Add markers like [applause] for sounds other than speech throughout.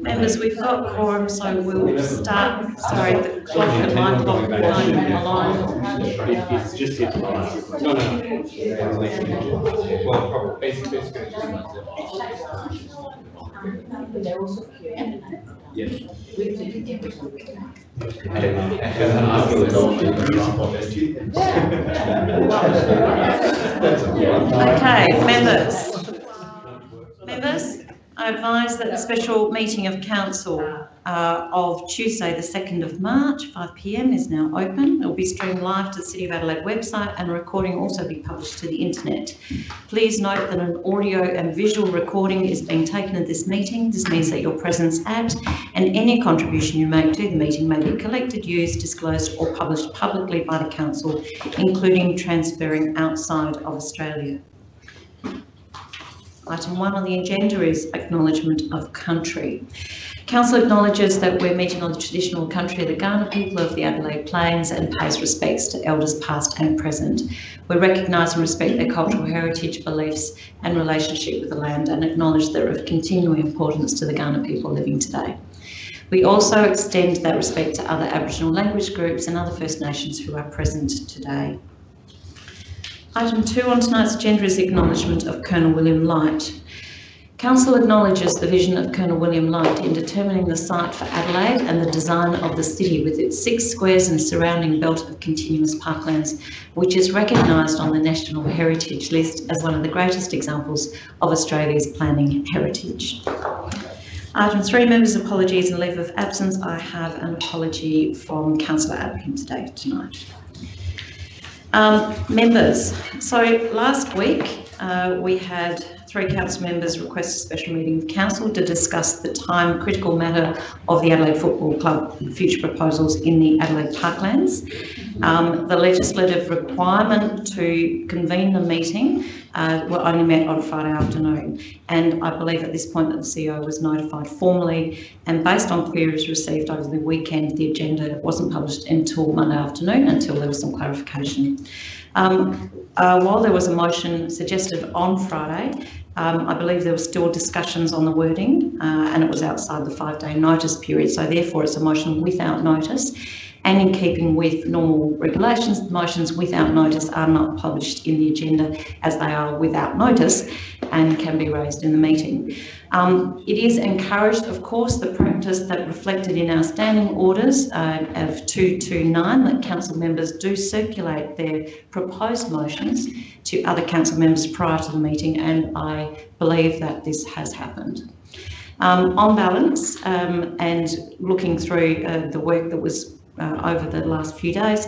Members, we've got quorum, so we'll start, sorry, the clock at nine o'clock align. It- It's just hit live. No, no. Well, probably, basically, it's gonna just. Yes. Okay, members. I advise that the special meeting of council uh, of Tuesday, the 2nd of March, 5 p.m. is now open. It will be streamed live to the City of Adelaide website and a recording will also be published to the internet. Please note that an audio and visual recording is being taken at this meeting. This means that your presence at and any contribution you make to the meeting may be collected, used, disclosed or published publicly by the council, including transferring outside of Australia. Item one on the agenda is acknowledgement of country. Council acknowledges that we're meeting on the traditional country of the Kaurna people of the Adelaide Plains and pays respects to elders past and present. We recognise and respect their cultural heritage, beliefs and relationship with the land and acknowledge they're of continuing importance to the Kaurna people living today. We also extend that respect to other Aboriginal language groups and other First Nations who are present today. Item two on tonight's agenda is acknowledgement of Colonel William Light. Council acknowledges the vision of Colonel William Light in determining the site for Adelaide and the design of the city with its six squares and surrounding belt of continuous parklands, which is recognised on the National Heritage List as one of the greatest examples of Australia's planning heritage. Item three, members' apologies and leave of absence. I have an apology from Councillor Abraham today, tonight. Um, members, so last week uh, we had three council members request a special meeting of council to discuss the time critical matter of the Adelaide Football Club future proposals in the Adelaide Parklands. Um, the legislative requirement to convene the meeting uh, were only met on Friday afternoon. And I believe at this point that the CEO was notified formally and based on queries received over the weekend, the agenda wasn't published until Monday afternoon until there was some clarification. Um, uh, while there was a motion suggested on Friday, um, I believe there were still discussions on the wording uh, and it was outside the five day notice period. So therefore it's a motion without notice and in keeping with normal regulations, motions without notice are not published in the agenda as they are without notice and can be raised in the meeting. Um, it is encouraged, of course, the practice that reflected in our standing orders uh, of 229 that council members do circulate their proposed motions to other council members prior to the meeting and I believe that this has happened. Um, on balance um, and looking through uh, the work that was uh, over the last few days,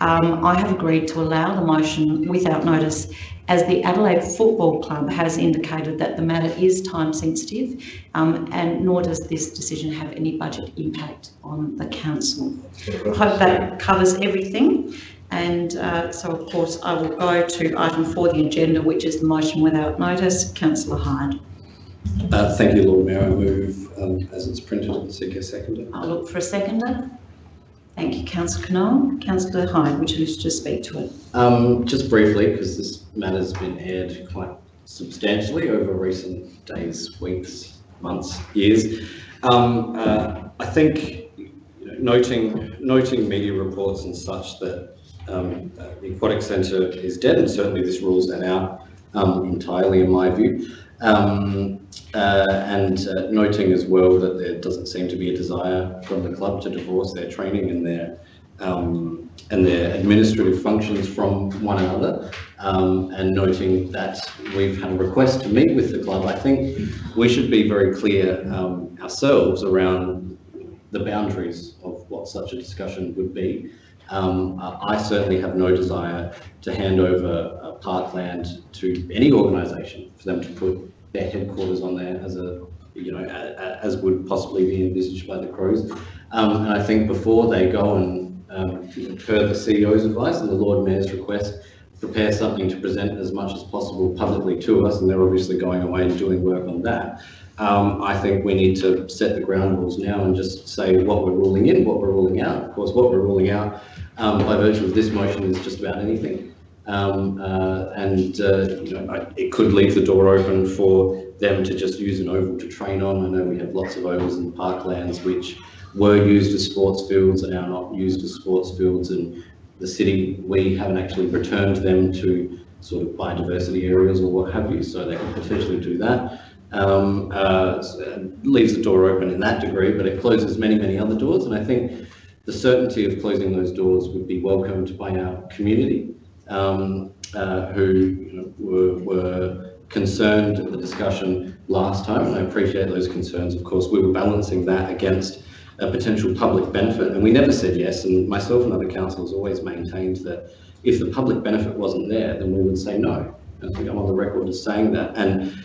um, I have agreed to allow the motion without notice as the Adelaide Football Club has indicated that the matter is time sensitive um, and nor does this decision have any budget impact on the council. I hope that covers everything. And uh, so, of course, I will go to item four, the agenda, which is the motion without notice. Councillor Hyde. Uh, thank you, Lord Mayor. I move um, as it's printed and seek a seconder. I'll look for a seconder. Thank you, Councillor Knoll. Councillor Hyde, would you wish to speak to it? Um, just briefly, because this matter's been aired quite substantially over recent days, weeks, months, years. Um, uh, I think you know, noting noting media reports and such that um, the aquatic centre is dead, and certainly this rules that out um, entirely, in my view. Um, uh, and uh, noting as well that there doesn't seem to be a desire from the club to divorce their training and their um, and their administrative functions from one another. Um, and noting that we've had a request to meet with the club, I think we should be very clear um, ourselves around the boundaries of what such a discussion would be. Um, I certainly have no desire to hand over parkland to any organisation for them to put their headquarters on there as a, you know, as would possibly be envisaged by the Crows. Um, and I think before they go and, um, per the CEO's advice and the Lord Mayor's request, prepare something to present as much as possible publicly to us, and they're obviously going away and doing work on that. Um, I think we need to set the ground rules now and just say what we're ruling in, what we're ruling out. Of course, what we're ruling out um, by virtue of this motion is just about anything. Um, uh, and, uh, you know, I- it could leave the door open for them to just use an oval to train on. I know we have lots of ovals in parklands which were used as sports fields and are not used as sports fields. And the city, we haven't actually returned them to sort of biodiversity areas or what have you, so they can potentially do that. Um, uh, leaves the door open in that degree, but it closes many, many other doors. And I think the certainty of closing those doors would be welcomed by our community, um, uh, who you know, were, were concerned at the discussion last time, and I appreciate those concerns. Of course, we were balancing that against a potential public benefit, and we never said yes. And myself and other councillors always maintained that if the public benefit wasn't there, then we would say no. I think I'm on the record as saying that. And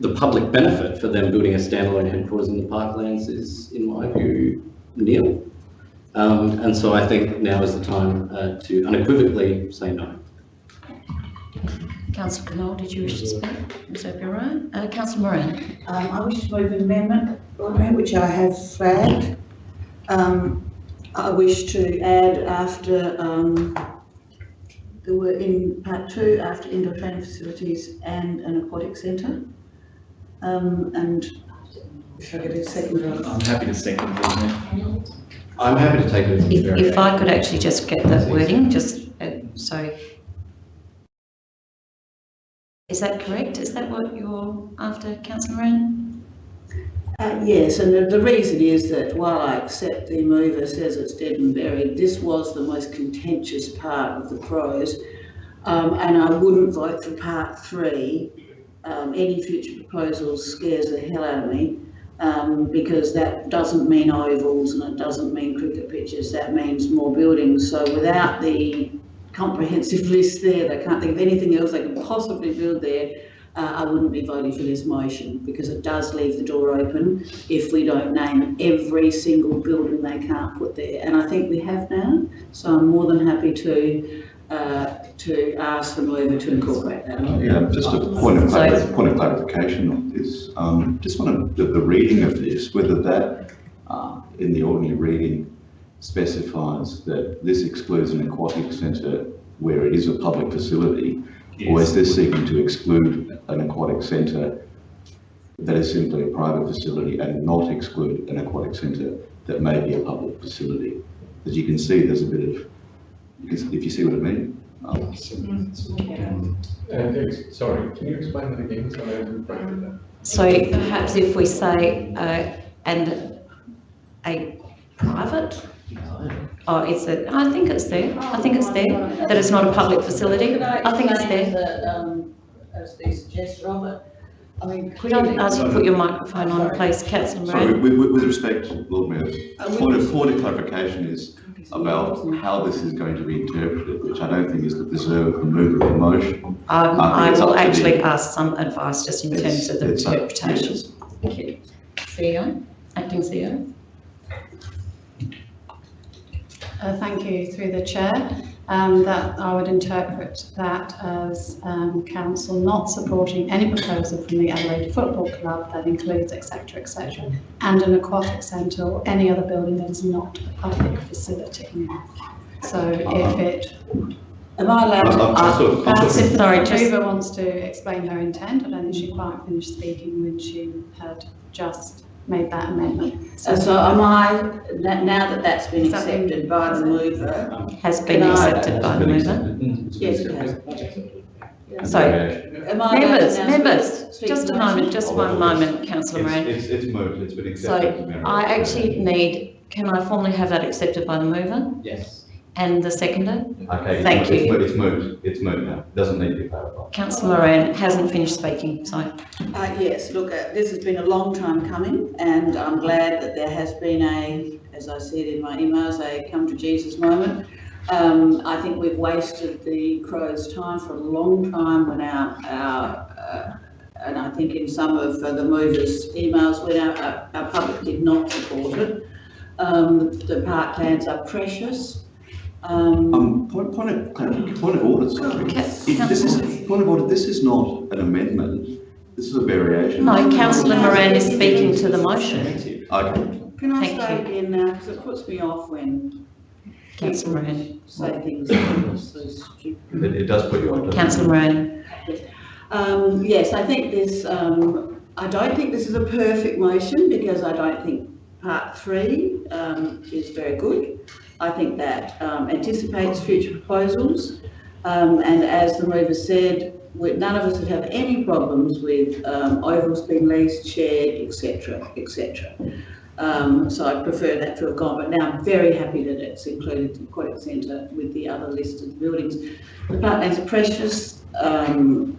the public benefit for them building a standalone headquarters in the parklands is, in my view, nil. Um, and so I think now is the time uh, to unequivocally say no. Councillor Knoll, did you wish to speak? Ms O'Brien? Uh, Councillor Moran? Um, I wish to move an amendment, which I have flagged. Um, I wish to add after, um, the word in part two, after indoor training facilities and an aquatic centre. Um, and if I get a second, I'm happy to second, Lord Mayor. I'm happy to take it as a If, if. I could actually just get that wording, just, uh, so. Is that correct? Is that what you're after, councillor Moran? Uh, yes, and the, the reason is that while I accept the mover says it's dead and buried, this was the most contentious part of the pros. Um, and I wouldn't vote for part three. Um, any future proposals scares the hell out of me. Um, because that doesn't mean ovals and it doesn't mean cricket pitches, that means more buildings. So without the comprehensive [laughs] list there, they can't think of anything else they can possibly build there uh, I wouldn't be voting for this motion because it does leave the door open if we don't name every single building they can't put there. And I think we have now, so I'm more than happy to, uh, to ask the mover to incorporate that. Yeah, just a point of, Sorry. clar- point of clarification on this. Um, just want to, the, the reading of this, whether that, uh, in the ordinary reading specifies that this excludes an aquatic centre where it is a public facility, or is this seeking to exclude an aquatic centre that is simply a private facility and not exclude an aquatic centre that may be a public facility? As you can see, there's a bit of, you if you see what I mean. Um, Uh, sorry, can you explain that again? So I haven't quite that. So perhaps if we say, uh, and a private? Oh, it's a, I think it's there, I think it's there, that it's not a public facility, I think it's there. That, um, as the suggestion of it, I mean. Could I ask you to put your microphone on, please, councillor Sorry, Moran? with, with, with respect, Lord Mayor, we- point of, point of clarification is about how this is going to be interpreted, which I don't think is the preserve the mover of the motion. Um, I, I will actually the- ask some advice just in terms of the it's up- interpretation. yes. Thank you. CEO, acting CEO? Uh, Thank you, through the chair. Um, That I would interpret that as um, council not supporting any proposal from the Adelaide Football Club that includes et cetera, et cetera, and an aquatic centre or any other building that is not a public facility. So if it, Am I allowed I'm- I'm- to? I'm sort of- I'm perhaps sort if Sorry, the just- mover wants to explain her intent, I don't think she quite finished speaking when she had just made that amendment. Uh, So am I, na- now that that's been Is that been- accepted by the mover, Has been Can I- accepted by the mover. yes, it has. So, Am I allowed to members, now members, speak just a the motion? moment, just one moment, councillor Moran. It's, it's moved, it's been So accepted. I actually need, can I formally have that accepted by the mover Yes. And the seconder? Okay, Thank it's, it's you. moved, it's moved, it's moved now, doesn't need to be clarified. Councillor Moran hasn't finished speaking, so. Uh, yes, look, uh, this has been a long time coming and I'm glad that there has been a, as I said in my emails, a come to Jesus moment. Um, I think we've wasted the Crows' time for a long time when our, our, uh, and I think in some of uh, the movers' emails, when our, our, our public did not support it. Um, the parklands are precious. Um, Um, point, point of, point of order, sorry. Ca- If This is, point of order, this is not an amendment, this is a variation. No, councillor Moran is speaking to the motion. Okay, Can I Thank start you. again now, because it puts me off when Councillor Moran. say things that are so stupid. It, it does put you on. doesn't it? Councillor Moran. Um, yes, I think this, um, I don't think this is a perfect motion because I don't think part three, um, is very good. I think that, um, anticipates future proposals. Um, and as the mover said, none of us would have any problems with, um, ovals being leased, shared, etc., etc. Um, so I prefer that to have gone, but now I'm very happy that it's included the Aquatic Centre with the other listed buildings. The parklands are precious, um,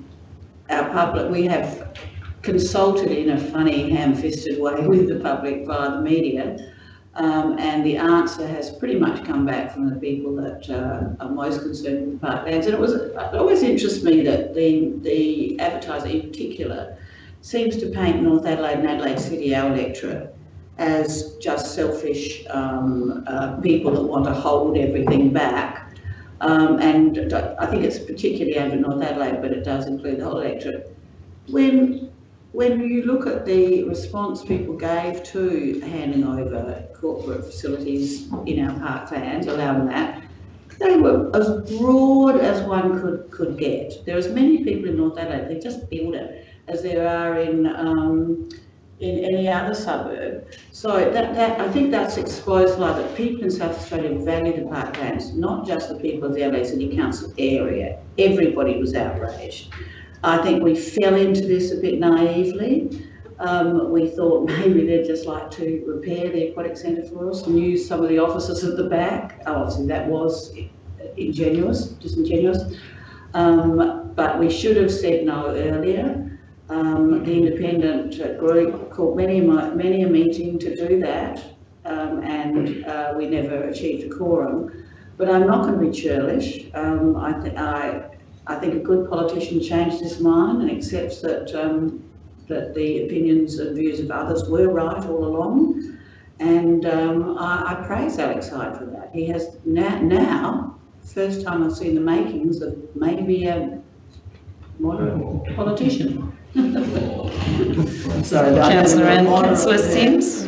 our public, we have consulted in a funny ham-fisted way [laughs] with the public via the media. Um, and the answer has pretty much come back from the people that uh, are most concerned with parklands. And it was, it always interests me that the, the advertiser in particular seems to paint North Adelaide and Adelaide City, our electorate, as just selfish um, uh, people that want to hold everything back. Um, and I think it's particularly aimed at North Adelaide, but it does include the whole electorate. When when you look at the response people gave to handing over corporate facilities in our parklands, allowing that, they were as broad as one could, could get. There are as many people in North Adelaide, they just build it, as there are in, um, in any other suburb. So that, that, I think that's exposed like that people in South Australia value the parklands, not just the people of the Adelaide City Council area. Everybody was outraged. I think we fell into this a bit naively. Um, we thought [laughs] maybe they'd just like to repair the aquatic centre for us and use some of the offices at the back. Oh, Obviously, that was ingenuous, disingenuous. Um, but we should have said no earlier. Um, the independent group called many, a many a meeting to do that, um, and uh, we never achieved a quorum. But I'm not going to be churlish. Um, I, I I think a good politician changes his mind and accepts that, um, that the opinions and views of others were right all along. And um, I, I praise Alex Hyde for that. He has now, now, first time I've seen the makings of maybe a modern politician. Sorry, I- Councillor and Councillor Simms.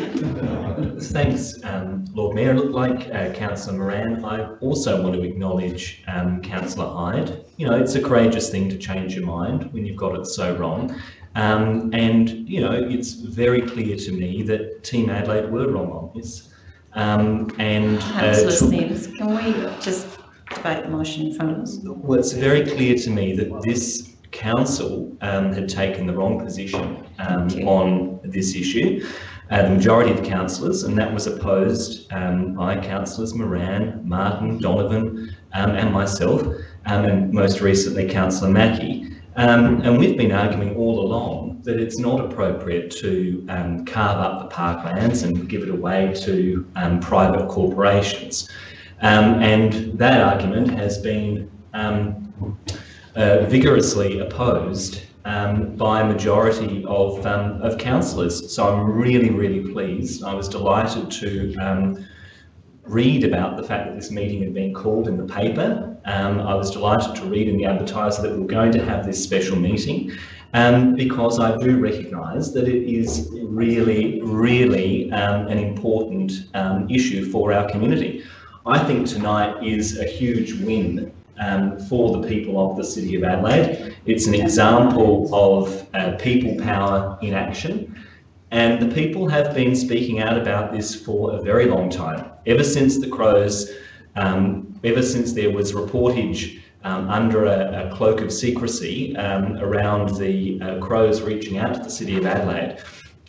Thanks, um, Lord Mayor. Look, Like uh, Councillor Moran, I also want to acknowledge um, Councillor Hyde. You know, it's a courageous thing to change your mind when you've got it so wrong. Um, and, you know, it's very clear to me that Team Adelaide were wrong on this. Um, and uh, Councillor took- Simms, can we just debate the motion in front of us? well, it's very clear to me that this council um, had taken the wrong position um, on this issue. Uh, the majority of councillors, and that was opposed um, by councillors Moran, Martin, Donovan, um, and myself, um, and most recently councillor Mackie. Um, and we've been arguing all along that it's not appropriate to um, carve up the parklands and give it away to um, private corporations. Um, and that argument has been um, uh, vigorously opposed um, by a majority of, um, of councillors. So I'm really, really pleased. I was delighted to um, read about the fact that this meeting had been called in the paper. Um, I was delighted to read in the advertiser that we we're going to have this special meeting um, because I do recognise that it is really, really um, an important issue for our community. I think tonight is a huge win um, for the people of the City of Adelaide. It's an example of uh, people power in action. And the people have been speaking out about this for a very long time. Ever since the Crows, um, ever since there was reportage um, under a, a cloak of secrecy um, around the uh, Crows reaching out to the City of Adelaide,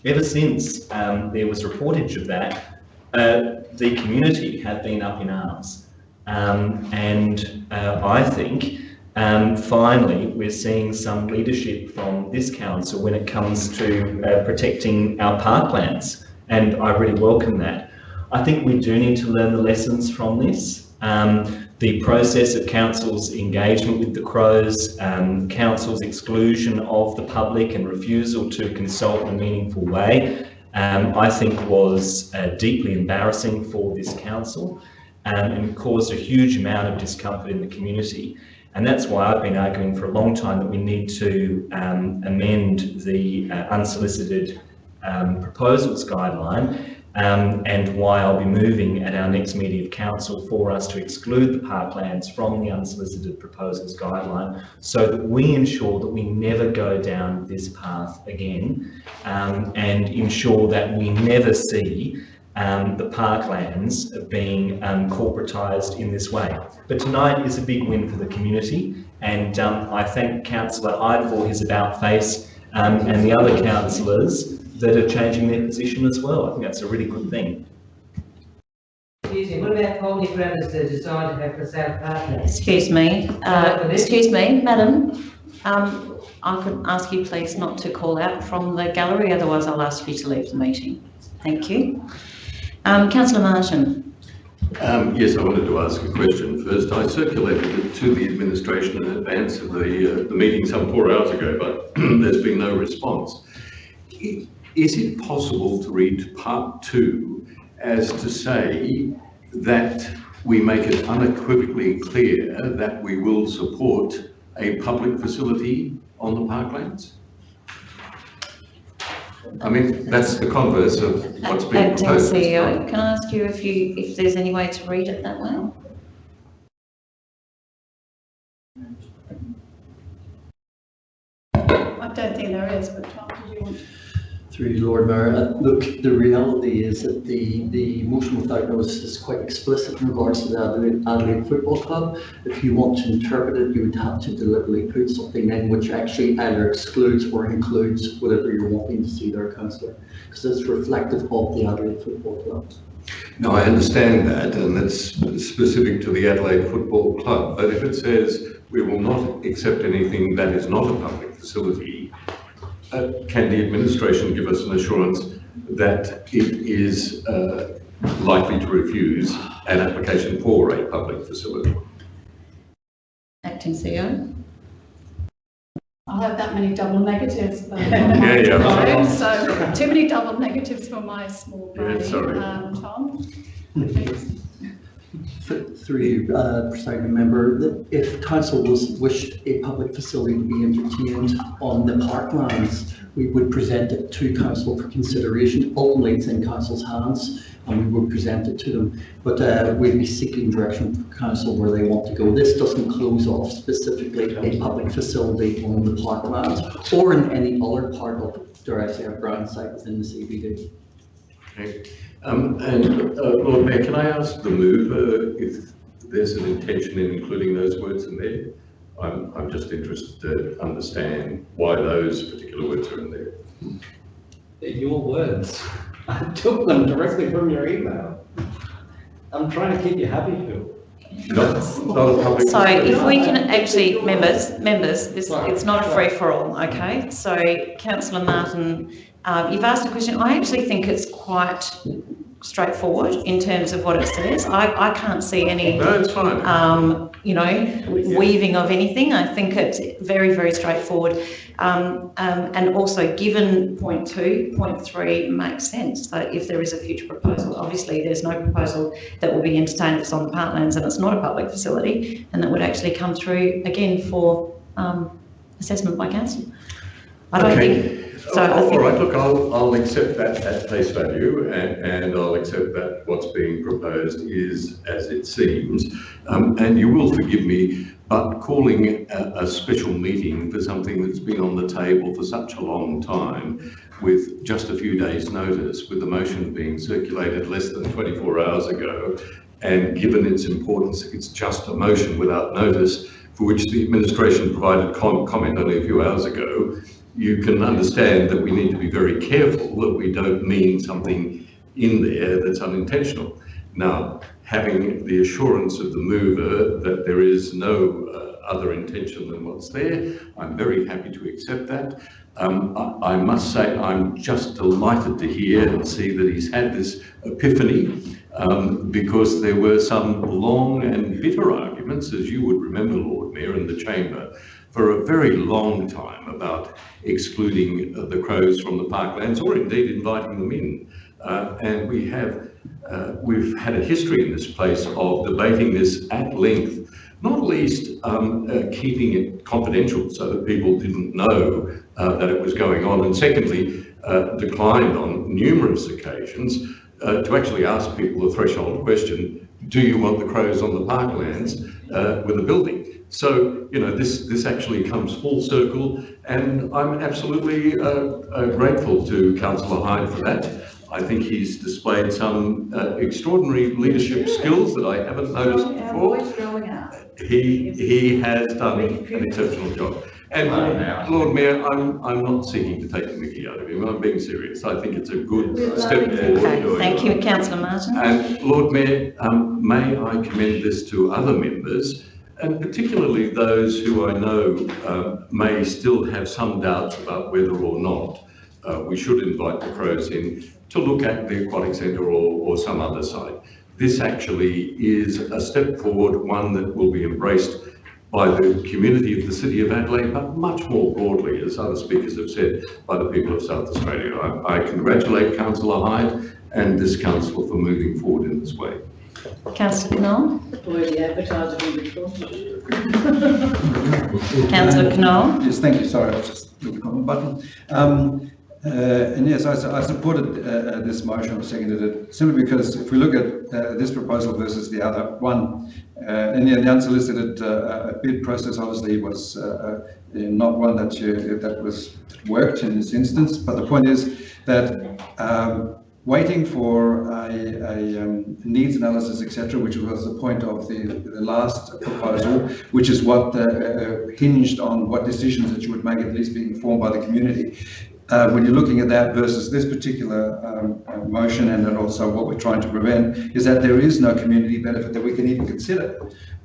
ever since um, there was reportage of that, uh, the community have been up in arms. Um, and uh, I think um, finally we're seeing some leadership from this council when it comes to uh, protecting our parklands, and I really welcome that. I think we do need to learn the lessons from this. Um, the process of council's engagement with the Crows, um, council's exclusion of the public and refusal to consult in a meaningful way, um, I think was uh, deeply embarrassing for this council um, and caused a huge amount of discomfort in the community. And that's why I've been arguing for a long time that we need to um, amend the uh, unsolicited um, proposals guideline um, and why I'll be moving at our next meeting of council for us to exclude the parklands from the unsolicited proposals guideline so that we ensure that we never go down this path again um, and ensure that we never see um, the parklands being um, corporatised in this way. But tonight is a big win for the community and um, I thank Councillor Hyde for his about face um, and the other councillors that are changing their position as well. I think that's a really good thing. Excuse me, what about holding grounds to decide to have for sale partners? Excuse me, uh, excuse me, madam. Um, I could ask you please not to call out from the gallery, otherwise I'll ask you to leave the meeting. Thank you. Um, councillor Martin. Um, yes, I wanted to ask a question first. I circulated it to the administration in advance of the, uh, the meeting some four hours ago, but [clears throat] there's been no response. Is it possible to read part two as to say that we make it unequivocally clear that we will support a public facility on the parklands? I mean, that's the converse of what's being Acting proposed. CEO, can I ask you if you, if there's any way to read it that way? I don't think there is, but Tom, did you want? Through you, Lord Mayor, Uh, look, the reality is that the, the motion without notice is quite explicit in regards to the Adelaide, Adelaide Football Club. If you want to interpret it, you would have to deliberately put something in which actually either excludes or includes whatever you're wanting to see there, councillor, because it's reflective of the Adelaide Football Club. No, I understand that, and that's specific to the Adelaide Football Club, but if it says we will not accept anything that is not a public facility, uh, can the administration give us an assurance that it is uh, likely to refuse an application for a public facility? Acting E CEO? I have that many double negatives. um, [laughs] Yeah, yeah. [laughs] phone, [laughs] So too many double negatives for my small Yeah, brain. sorry. Um, Tom? please. Th- Through you, uh, presiding member, that if council was wished a public facility to be entertained on the parklands, we would present it to council for consideration. Ultimately, it's in council's hands and we would present it to them. But uh, we'd be seeking direction from council where they want to go. This doesn't close off specifically a public facility on the parklands or in any other part of, dare I say, a brown site within the CBD. Okay. Um, and, uh, Lord Mayor, can I ask the mover if there's an intention in including those words in there? I'm, I'm just interested to understand why those particular words are in there. They're your words. [laughs] I took them directly from your email. I'm trying to keep you happy, Phil. Not, not a public. So if we can actually, members, members, this, it's not a free-for-all, okay? So councillor Martin, um, you've asked a question, I actually think it's quite straightforward in terms of what it says. I, I can't see any No, it's fine. um, you know, weaving of anything. I think it's very, very straightforward. Um, um, and also given point two, point three makes sense that if there is a future proposal, obviously there's no proposal that will be entertained if it's on the parklands and it's not a public facility and that would actually come through again for, um, assessment by council. I don't Okay. think, so I All right, look, I'll, I'll accept that at face value and, and I'll accept that what's being proposed is as it seems. Um, and you will forgive me, but calling a, a special meeting for something that's been on the table for such a long time with just a few days' notice, with the motion being circulated less than 24 hours ago, and given its importance, it's just a motion without notice, for which the administration provided com- comment only a few hours ago, you can understand that we need to be very careful that we don't mean something in there that's unintentional. Now, having the assurance of the mover that there is no uh, other intention than what's there, I'm very happy to accept that. Um, I, I must say I'm just delighted to hear and see that he's had this epiphany um, because there were some long and bitter arguments, as you would remember, Lord Mayor, in the chamber, for a very long time about excluding uh, the crows from the parklands or indeed inviting them in. Uh, and we have, uh, we've had a history in this place of debating this at length, not least um, uh, keeping it confidential so that people didn't know uh, that it was going on. And secondly, uh, declined on numerous occasions to actually ask people the threshold question, do you want the crows on the parklands with a building? So, you know, this, this actually comes full circle and I'm absolutely uh, uh, grateful to Councillor Hyde for that. I think he's displayed some uh, extraordinary leadership skills that I haven't noticed before. He, he has done an exceptional job. And Lord Mayor, I'm, I'm not seeking to take the mickey out of him, I'm being serious. I think it's a good step forward. Okay, thank you, councillor Martin. And Lord Mayor, um, may I commend this to other members, and particularly those who I know um, may still have some doubts about whether or not uh, we should invite the Crows in to look at the aquatic centre or, or some other site. This actually is a step forward, one that will be embraced by the community of the City of Adelaide, but much more broadly, as other speakers have said, by the people of South Australia. I, I congratulate Councillor Hyde and this council for moving forward in this way. Councillor Knoll? Already advertised it before. Councillor Knoll? Yes, thank you. Sorry, I was just with the button. Um, uh, and yes, I, I supported uh, uh, this motion, or seconded it, simply because if we look at uh, this proposal versus the other one, uh, in the the unsolicited uh, uh, bid process, obviously was uh, uh, not one that you, that was worked in this instance. But the point is that um, waiting for a, a um, needs analysis, etc., which was the point of the, the last proposal, which is what uh, uh, hinged on what decisions that you would make, at least being informed by the community. Uh, when you're looking at that versus this particular um, motion and then also what we're trying to prevent is that there is no community benefit that we can even consider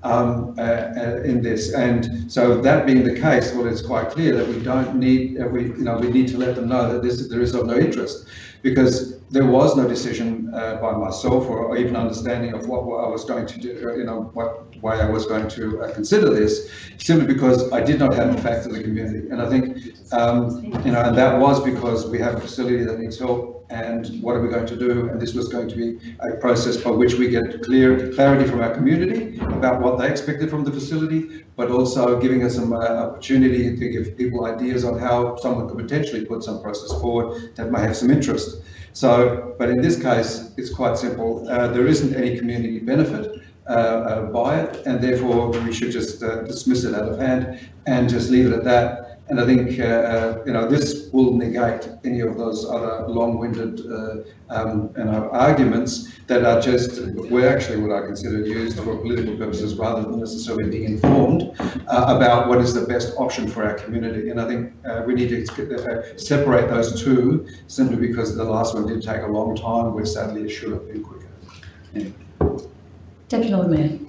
um, uh, uh, in this. And so that being the case, well, it's quite clear that we don't need, uh, we, you know, we need to let them know that this, there is of no interest because there was no decision uh, by myself or, even understanding of what, I was going to do, you know, what way I was going to uh, consider this, simply because I did not have the facts of the community. And I think, um, you know, and that was because we have a facility that needs help and what are we going to do? And this was going to be a process by which we get clear clarity from our community about what they expected from the facility, but also giving us some uh, opportunity to give people ideas on how someone could potentially put some process forward that may have some interest. So, but in this case, it's quite simple. Uh, there isn't any community benefit uh, uh, by it, and therefore we should just uh, dismiss it out of hand and just leave it at that. And I think, uh, uh, you know, this will negate any of those other long-winded, uh, um, you know, arguments that are just, were actually what I consider used for political purposes rather than necessarily being informed uh, about what is the best option for our community. And I think uh, we need to uh, separate those two simply because the last one did take a long time, where sadly it should have been quicker. Deputy Lord Mayor.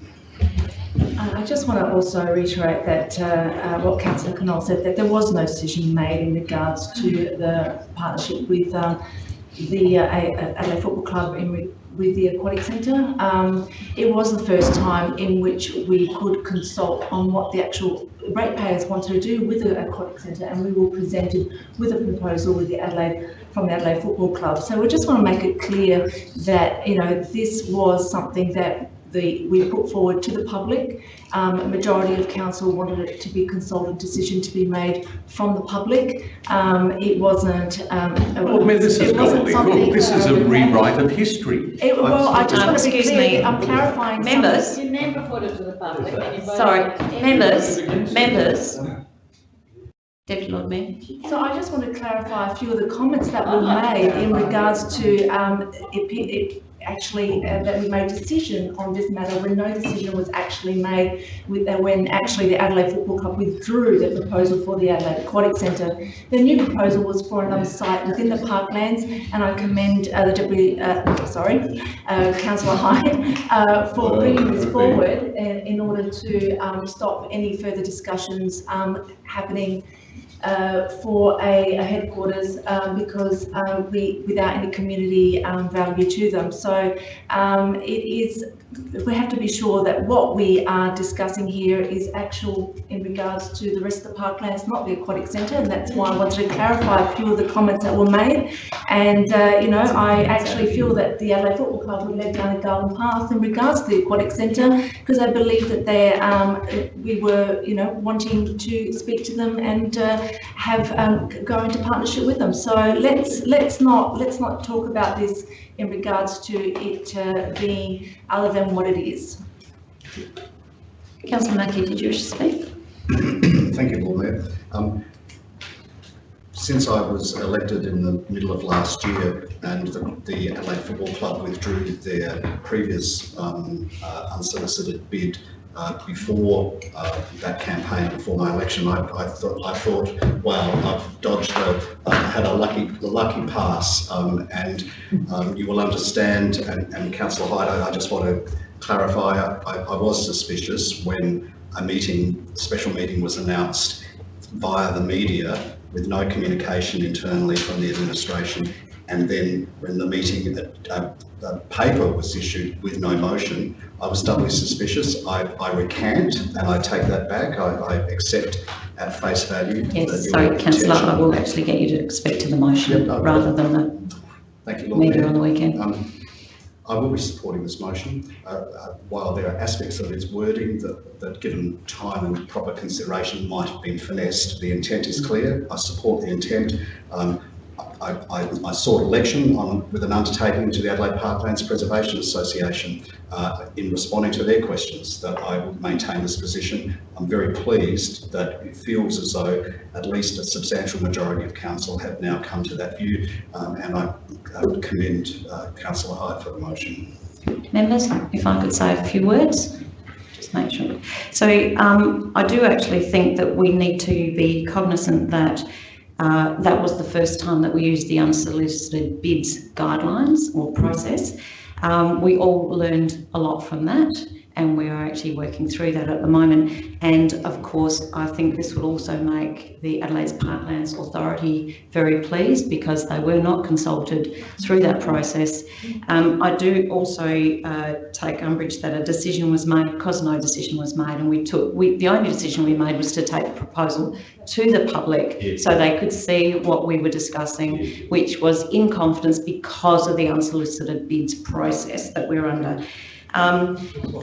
Uh, I just want to also reiterate that uh, uh, what Councillor Knoll said, that there was no decision made in regards to the partnership with uh, the uh, A- A- Adelaide Football Club in with the aquatic centre. Um, it was the first time in which we could consult on what the actual ratepayers wanted to do with the aquatic centre, and we were presented with a proposal with the Adelaide from the Adelaide Football Club. So we just want to make it clear that you know this was something that the, we put forward to the public. Um, a majority of council wanted it to be a consulted decision to be made from the public. Um, it wasn't. Um, Lord Mayor, this is it wasn't gobbledygook. something- This is a rewrite of history. It, well, I just Um, want to be excuse clear, me. I'm clarifying. something. Members, You never put it to the public and you voted. sorry, members, members. Deputy Lord Mayor. So I just want to clarify a few of the comments that were made in regards to, um, it, it, actually, uh, that we made decision on this matter when no decision was actually made with, uh, when actually the Adelaide Football Club withdrew the proposal for the Adelaide Aquatic Centre. The new proposal was for another site within the parklands, and I commend, uh, the deputy, uh, sorry, uh, councillor Hyde, uh, for bringing this forward in, in order to, um, stop any further discussions, um, happening uh, for a, a headquarters um, because uh, we, without any community um, value to them. So um, it is, we have to be sure that what we are discussing here is actual in regards to the rest of the parklands, not the aquatic centre, and that's why I wanted to clarify a few of the comments that were made. And, uh, you know, I actually feel that the Adelaide Football Club would led down a garden path in regards to the aquatic centre because I believe that they, um, we were, you know, wanting to speak to them and uh, have, um, go into partnership with them. So let's, let's not, let's not talk about this in regards to it uh, being other than what it is. Councillor Mackie, did you wish to speak? [coughs] Thank you, Lord Mayor. Um, Since I was elected in the middle of last year and the the Adelaide Football Club withdrew their previous um, uh, unsolicited bid uh, before uh, that campaign, before my election, I I thought, I thought, wow, I've dodged a, I had a lucky, a lucky pass. Um, And um, you will understand, and and councillor Hyde, I I just want to clarify, I I was suspicious when a meeting, special meeting was announced via the media with no communication internally from the administration. And then when the meeting, uh, the paper was issued with no motion, I was doubly suspicious. I, I recant and I take that back. I, I accept at face value. Yes, sorry, councillor, I will actually get you to speak to the motion Yep, rather than the Thank you, Lord media Mayor. on the weekend. Um, I will be supporting this motion. Uh, uh, While there are aspects of its wording that, that given time and proper consideration might have been finessed, the intent is clear. I support the intent. Um, I, I, I sought election on, with an undertaking to the Adelaide Parklands Preservation Association uh, in responding to their questions that I would maintain this position. I'm very pleased that it feels as though at least a substantial majority of council have now come to that view, um, and I I would commend uh, councillor Hyde for the motion. Members, if I could say a few words, just make sure. So um, I do actually think that we need to be cognizant that uh, that was the first time that we used the unsolicited bids guidelines or process. Um, we all learned a lot from that and we are actually working through that at the moment. And of course, I think this will also make the Adelaide's Parklands Authority very pleased because they were not consulted through that process. Um, I do also uh, take umbrage that a decision was made because no decision was made, and we took we the only decision we made was to take the proposal to the public so they could see what we were discussing, which was in confidence because of the unsolicited bids process that we're under. Um,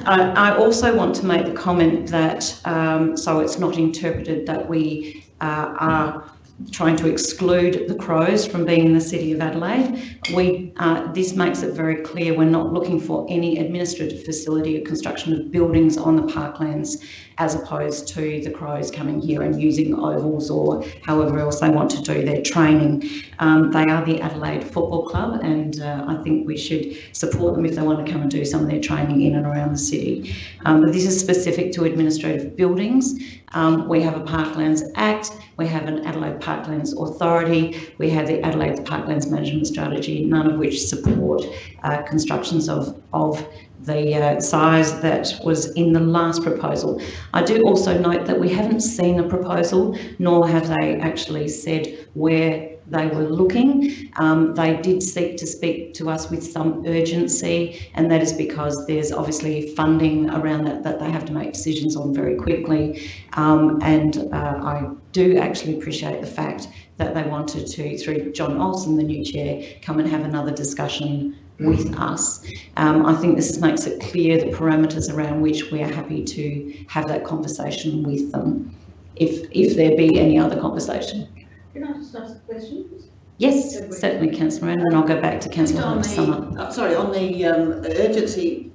I, I also want to make the comment that, um, so it's not interpreted that we uh, are trying to exclude the Crows from being in the City of Adelaide. We, uh, this makes it very clear we're not looking for any administrative facility or construction of buildings on the parklands as opposed to the Crows coming here and using ovals or however else they want to do their training. Um, they are the Adelaide Football Club and uh, I think we should support them if they want to come and do some of their training in and around the city. Um, but this is specific to administrative buildings. Um, we have a Parklands Act, we have an Adelaide Parklands Authority, we have the Adelaide Parklands Management Strategy, none of which support uh, constructions of, of the uh, size that was in the last proposal. I do also note that we haven't seen a proposal, nor have they actually said where they were looking. Um, they did seek to speak to us with some urgency, and that is because there's obviously funding around that that they have to make decisions on very quickly. Um, and uh, I do actually appreciate the fact that they wanted to, through John Olsen, the new chair, come and have another discussion with us. Um, I think this makes it clear the parameters around which we are happy to have that conversation with them, if, if there be any other conversation. Can I just ask a question? Yes, certainly, councillor Moran, and I'll go back to councillor On Hunt to sum up. the, uh, sorry, on the um, urgency,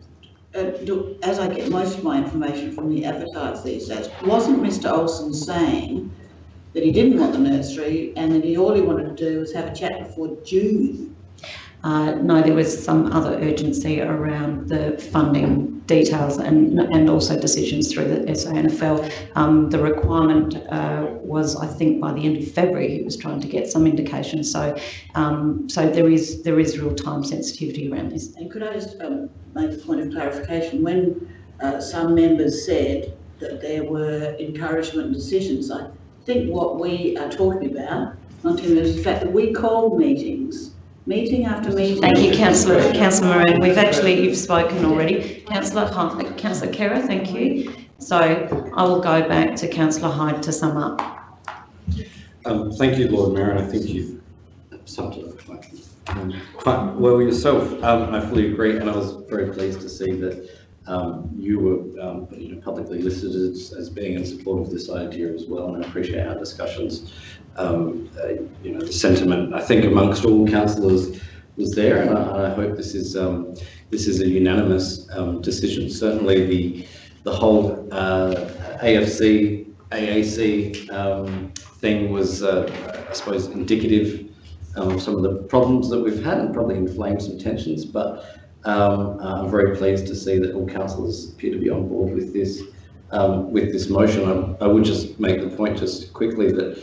uh, as I get most of my information from the Advertiser these days, wasn't Mr Olsen saying that he didn't want the nursery and that he, all he wanted to do was have a chat before June? Uh, no, there was some other urgency around the funding details and, and also decisions through the SANFL. Um, the requirement uh, was, I think, by the end of February, he was trying to get some indication. So, um, so there is there is real time sensitivity around this. And could I just um, make a point of clarification? When uh, some members said that there were encouragement decisions, I think what we are talking about, not is the fact that we called meetings, meeting after meeting. Thank you, councillor councillor Moran. We've actually you've spoken already. Councillor Hunt, councillor Khera, thank you. So I will go back to councillor Hyde to sum up. Um, thank you, Lord Mayor, and I think you've summed it up quite, um, quite well yourself. Um, I fully agree, and I was very pleased to see that um, you were um, you know, publicly listed as, as being in support of this idea as well, and I appreciate our discussions. Um, uh, you know, the sentiment I think amongst all councillors was there, and I, I hope this is um, this is a unanimous um, decision. Certainly, the the whole uh, AFC AAC um, thing was, uh, I suppose, indicative of some of the problems that we've had and probably inflamed some tensions. But um, I'm very pleased to see that all councillors appear to be on board with this um, with this motion. I, I would just make the point just quickly that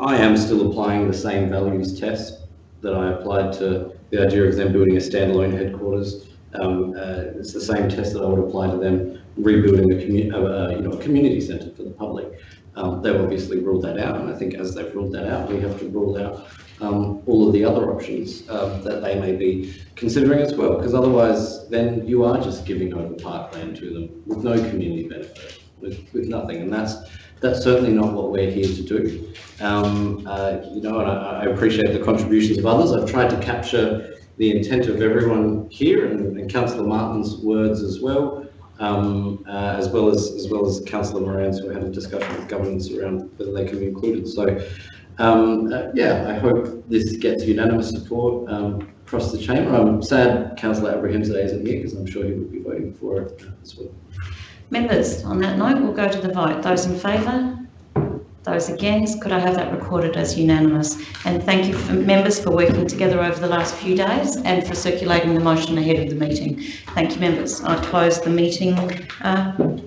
I am still applying the same values test that I applied to the idea of them building a standalone headquarters. Um, uh, it's the same test that I would apply to them rebuilding a, commu- uh, you know, a community centre for the public. Um, they've obviously ruled that out, and I think as they've ruled that out, we have to rule out um, all of the other options um, that they may be considering as well, because otherwise then you are just giving over parkland to them with no community benefit, with, with nothing, and that's that's certainly not what we're here to do. Um, uh, you know, and I, I appreciate the contributions of others. I've tried to capture the intent of everyone here and, and Councillor Martin's words as well, um, uh, as well as as well as Councillor Moran's who had a discussion with governments around whether they can be included. So, um, uh, yeah, I hope this gets unanimous support um, across the chamber. I'm sad Councillor Abrahimzadeh isn't here because I'm sure he would be voting for it as well. Members, on that note, we'll go to the vote. Those in favour? Those against? Could I have that recorded as unanimous? And thank you for members for working together over the last few days and for circulating the motion ahead of the meeting. Thank you, members. I close the meeting uh,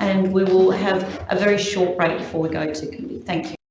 and we will have a very short break before we go to committee. Thank you.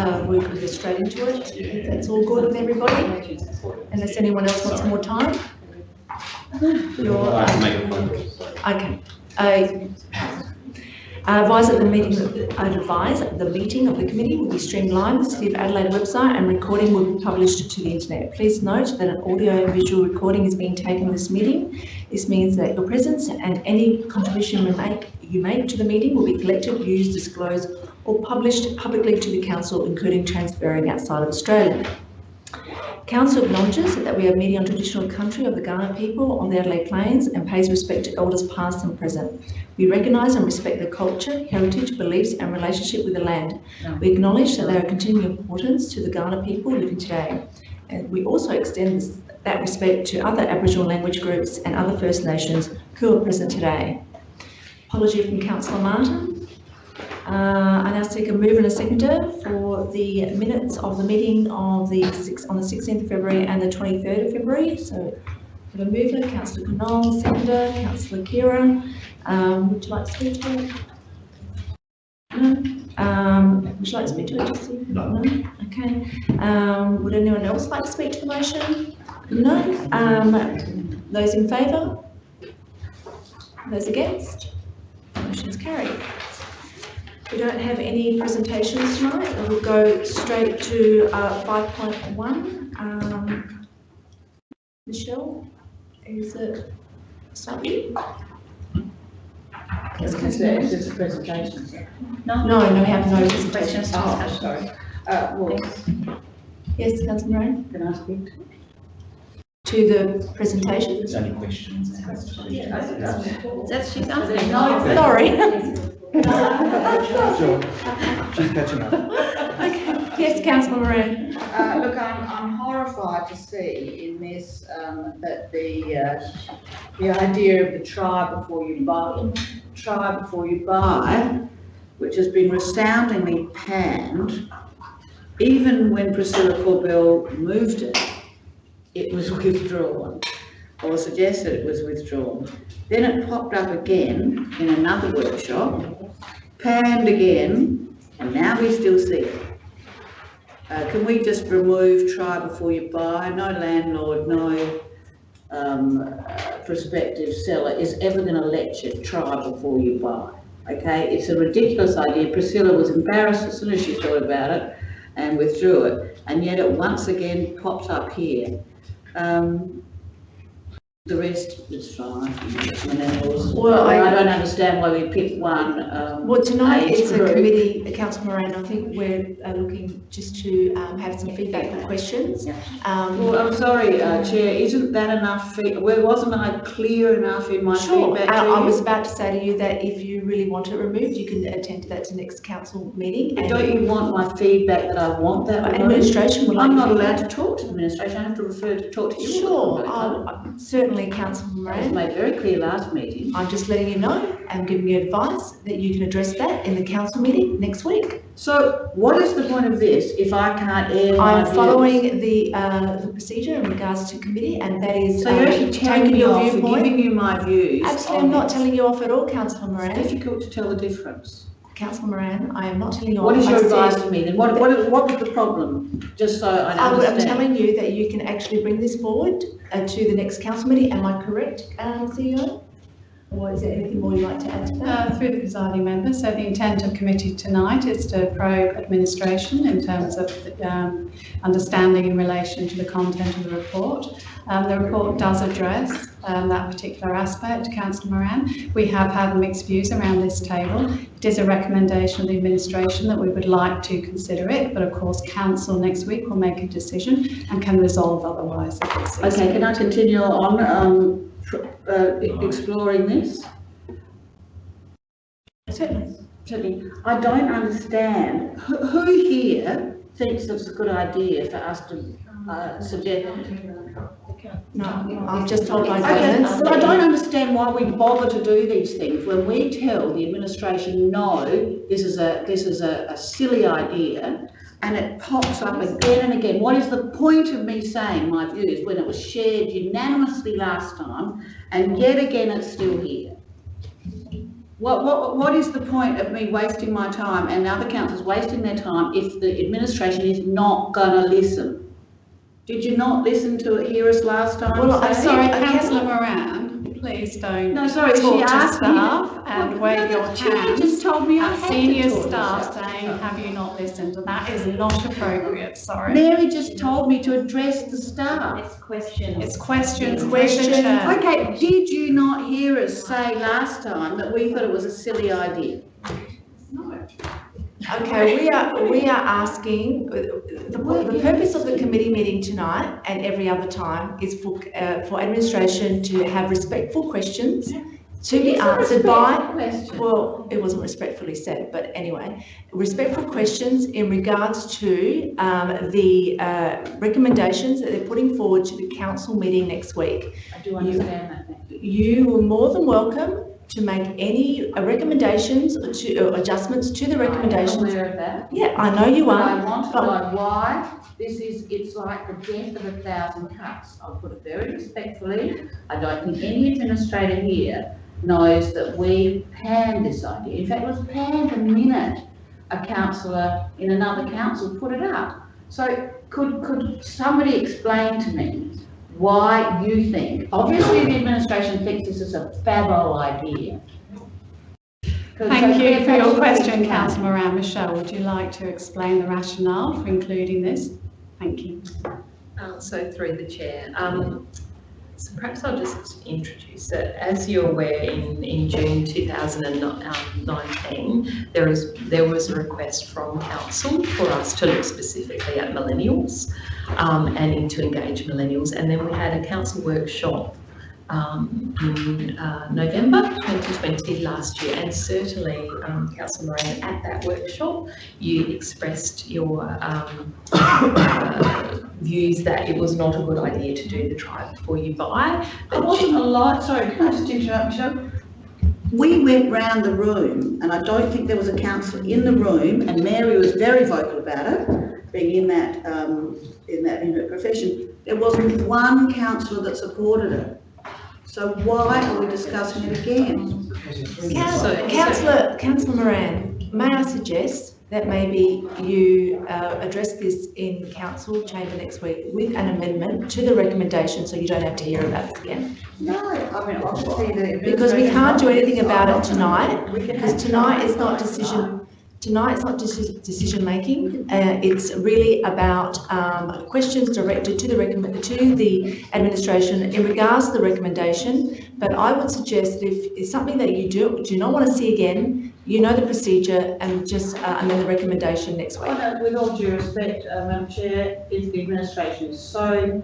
Uh, we can go straight into it. If That's all good with everybody? Unless anyone else wants more time? You're, I can make a point. okay. Uh, I advise that the meeting, I advise that the meeting of the committee will be streamed live on the City of Adelaide website and recording will be published to the internet. Please note that an audio and visual recording is being taken in this meeting. This means that your presence and any contribution you make, you make to the meeting will be collected, used, disclosed or published publicly to the council, including transferring outside of Australia. Council acknowledges that we are meeting on traditional country of the Kaurna people on the Adelaide Plains and pays respect to elders past and present. We recognise and respect their culture, heritage, beliefs and relationship with the land. We acknowledge that they are continuing importance to the Kaurna people living today. and we also extend that respect to other Aboriginal language groups and other First Nations who are present today. Apology from councillor Martin. Uh, I now seek a mover and a seconder for the minutes of the meeting of the six, on the sixteenth of February and the twenty-third of February. So, for the mover, councillor Knoll, seconder, councillor Khera. Um, would you like to speak to it? No? Um, would you like to speak to it, Jessy? No. Okay. Um, would anyone else like to speak to the motion? No? Um, those in favour? Those against? Motion's carried. We don't have any presentations tonight, and we'll go straight to, uh, five point one. Um, Michelle, is it, start with you? It's just a presentation. No, no, we have no presentations. Oh, sorry. Uh, well, Yes, councillor Moran, can I speak to? to the presentations? Only questions. That's, she's answering. Sorry. [laughs] She's catching up. Okay, yes, councillor Moran. Uh, look, I'm, I'm horrified to see in this, um, that the, uh, the idea of the try before you buy, try before you buy, which has been resoundingly panned, even when Priscilla Corbell moved it, it was [laughs] withdrawn, or suggested it was withdrawn. Then it popped up again in another workshop, panned again, and now we still see it. Uh, can we just remove try before you buy? No landlord, no, um, uh, prospective seller is ever gonna let you try before you buy. Okay, it's a ridiculous idea. Priscilla was embarrassed as soon as she thought about it and withdrew it, and yet it once again popped up here. Um, the rest is fine. Well, I- I don't understand why we picked one, um. Well, tonight it's a group. committee, uh, councillor Moran, I think we're uh, looking just to um, have some feedback and questions. Um, Well, I'm sorry, uh, Chair, isn't that enough fee, well, wasn't I clear enough in my Sure, feedback I to I was you? about to say to you that if you really want it removed, you can attend to that to next council meeting. and- Don't you want my feedback that I want that removed? Administration. I'm not allowed to talk to the administration, I have to refer to, talk to you. Sure, um, certainly councillor It was Moran. made very clear last meeting. I'm just letting you know and giving you advice that you can address that in the council meeting next week. So what is the point of this if I can't air my I'm following the, uh, the procedure in regards to committee and that is. So you're um, actually telling taking me your off, viewpoint. giving you my views. Absolutely, I'm on not this. telling you off at all, councillor Moran. It's Moran. difficult to tell the difference. Councillor Moran, I am not telling you. What is your advice to me then? What, what, is- what was the problem? Just so I I would- I'm telling you that you can actually bring this forward uh, to the next council meeting. Am I correct, um, CEO? Or is there anything more you'd like to add to that? Uh, Through the presiding member, so the intent of committee tonight is to probe administration in terms of um, understanding in relation to the content of the report. Um, The report does address um, that particular aspect, councillor Moran. We have had mixed views around this table. It is a recommendation of the administration that we would like to consider it, but of course council next week will make a decision and can resolve otherwise if it sees Okay, can I continue on, um, pr- uh, exploring this? Certainly. Certainly. I don't understand, who, who here thinks it's a good idea for us to, uh, suggest? No, I've just told my Okay, governance. but I don't understand why we bother to do these things when we tell the administration, no, this is a, this is a, a silly idea, and it pops up again and again. What is the point of me saying my views when it was shared unanimously last time, and yet again it's still here? What, what, what is the point of me wasting my time and other councils wasting their time if the administration is not gonna listen? Did you not listen to it, hear us last time? Well, I'm sorry, councillor Moran, please don't No, sorry, she talk to asked me. staff and Well, wave no, your the chair just told me I at had to senior talk to staff staff. saying, have you not listened? And that is not appropriate, sorry. Mary just told me to address the staff. It's questions. It's questions, Question. question. Okay, did you not hear us say last time that we thought it was a silly idea? Okay, we are, we are asking, the, the purpose of the committee meeting tonight and every other time is for, uh, for administration to have respectful questions to be answered by. Well, it wasn't respectfully said, but anyway, respectful questions in regards to um, the uh, recommendations that they're putting forward to the council meeting next week. I do understand that, you. You are more than welcome to make any recommendations or to or adjustments to the I'm recommendations. aware of that. Yeah, I know you But I are. want to but- know why this is, it's like the death of a thousand cuts. I'll put it very respectfully. I don't think any administrator here knows that we panned this idea. In fact, it was panned the minute a councillor in another council put it up. So could, could somebody explain to me why you think, obviously the administration thinks this is a fab old idea. Thank so you for your question, explain. councillor Moran. Michelle, would you like to explain the rationale for including this? Thank you. Uh, So through the chair, um, so perhaps I'll just introduce it. As you're aware, in, in June 2019, there is, there was a request from council for us to look specifically at millennials um, and to engage millennials. And then we had a council workshop um, in uh, November 2020 last year. And certainly, um, Councillor Moran, at that workshop, you expressed your um, uh, [coughs] views that it was not a good idea to do the try before you buy. I wasn't alive, sorry, can I just interrupt, Michelle? We went round the room, and I don't think there was a councillor in the room, and Mary was very vocal about it, being in that, um, in that, in her profession. There wasn't one councillor that supported it. So why are we discussing it again? Councillor, councillor, councillor Moran, may I suggest that maybe you uh, address this in council chamber next week with an amendment to the recommendation, so you don't have to hear about it again? No, I mean, obviously the. Because we can't do anything about it tonight, because tonight is not tonight. decision, tonight is not deci- decision-making. Uh, it's really about, um, questions directed to the to the administration in regards to the recommendation. But I would suggest that if it's something that you do, do not want to see again, you know the procedure and just uh, amend the recommendation next week. With all due respect, uh, Madam Chair, if the administration is so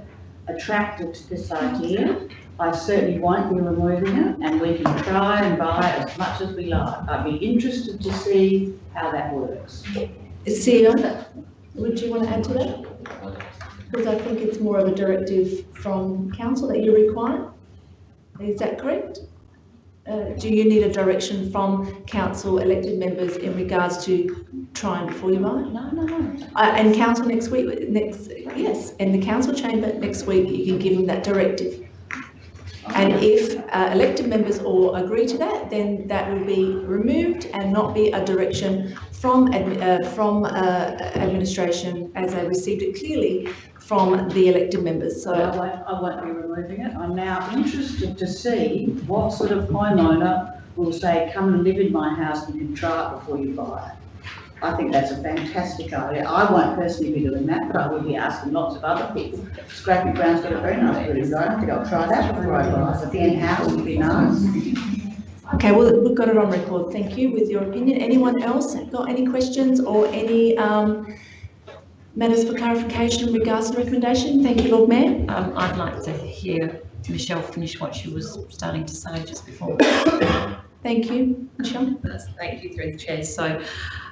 attracted to this idea, I certainly won't be removing it, and we can try and buy as much as we like. I'd be interested to see how that works. CEO, would you want to add to that? Because I think it's more of a directive from council that you require. Is that correct? Uh, do you need a direction from council elected members in regards to trying before you buy? No, no, no. Uh, and council next week, next, yes, in the council chamber next week, you can give them that directive. And if uh, elected members all agree to that, then that will be removed and not be a direction from, uh, from uh, administration as they received it clearly from the elected members. So I won't, I won't be removing it. I'm now interested to see what sort of homeowner will say, come and live in my house and it before you buy it. I think that's a fantastic idea. I won't personally be doing that, but I will be asking lots of other people. Scrappy Brown's got a very nice building, so I don't think I'll try that before I buy it. But then house would be nice. Okay, well, we've got it on record. Thank you with your opinion. Anyone else got any questions or any um, matters for clarification in regards to the recommendation? Thank you, Lord Mayor. Um, I'd like to hear Michelle finish what she was starting to say just before. [coughs] Thank you, Michelle. Thank you through the chair. So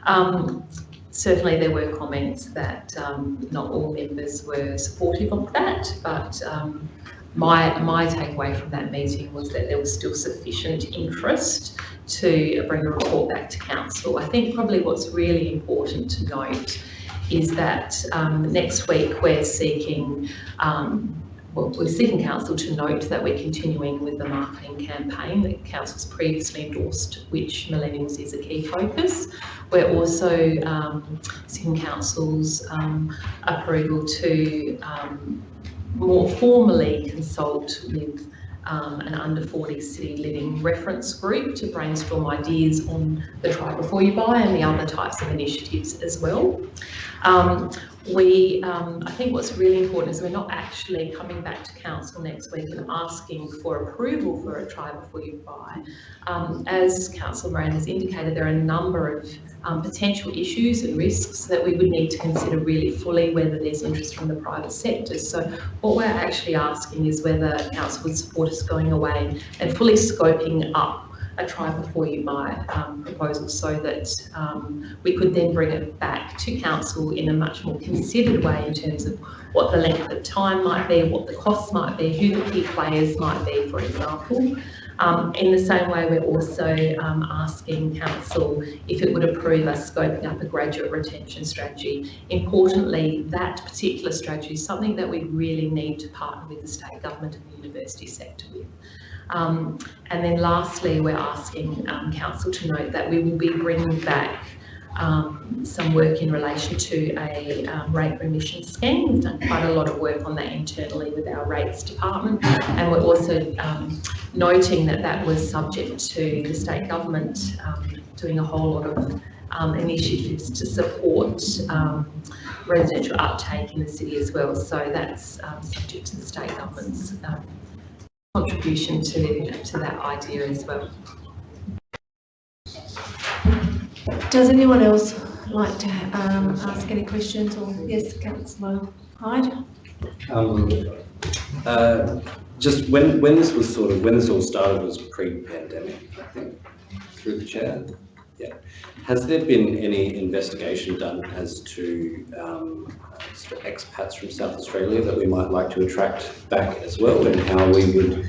um, certainly there were comments that um, not all members were supportive of that, but um, my, my takeaway from that meeting was that there was still sufficient interest to bring a report back to council. I think probably what's really important to note is that um, next week we're seeking um, we're seeking council to note that we're continuing with the marketing campaign that council's previously endorsed, which millennials is a key focus. We're also um, seeking council's um, approval to um, more formally consult with um, an under 40 city living reference group to brainstorm ideas on the try before you buy and the other types of initiatives as well. Um, we, um, I think what's really important is we're not actually coming back to council next week and asking for approval for a try before you buy. Um, as Councillor Moran has indicated, there are a number of um, potential issues and risks that we would need to consider really fully whether there's interest from the private sector. So what we're actually asking is whether council would support us going away and fully scoping up a try before you buy um, proposal so that um, we could then bring it back to council in a much more considered way in terms of what the length of time might be, what the costs might be, who the key players might be, for example. Um, in the same way, we're also um, asking council if it would approve us scoping up a graduate retention strategy. Importantly, that particular strategy is something that we really need to partner with the state government and the university sector with. Um, and then lastly, we're asking um, council to note that we will be bringing back um, some work in relation to a um, rate remission scheme. We've done quite a lot of work on that internally with our rates department, and we're also um, noting that that was subject to the state government um, doing a whole lot of um, initiatives to support um, residential uptake in the city as well. So that's subject to the state government's contribution to, to that idea as well. Does anyone else like to um, ask any questions or yes, Councillor Hyde? Um, uh, just when when this was sort of when this all started was pre-pandemic, I think, through the chair. Yeah. Has there been any investigation done as to um, expats from South Australia that we might like to attract back as well, and how we would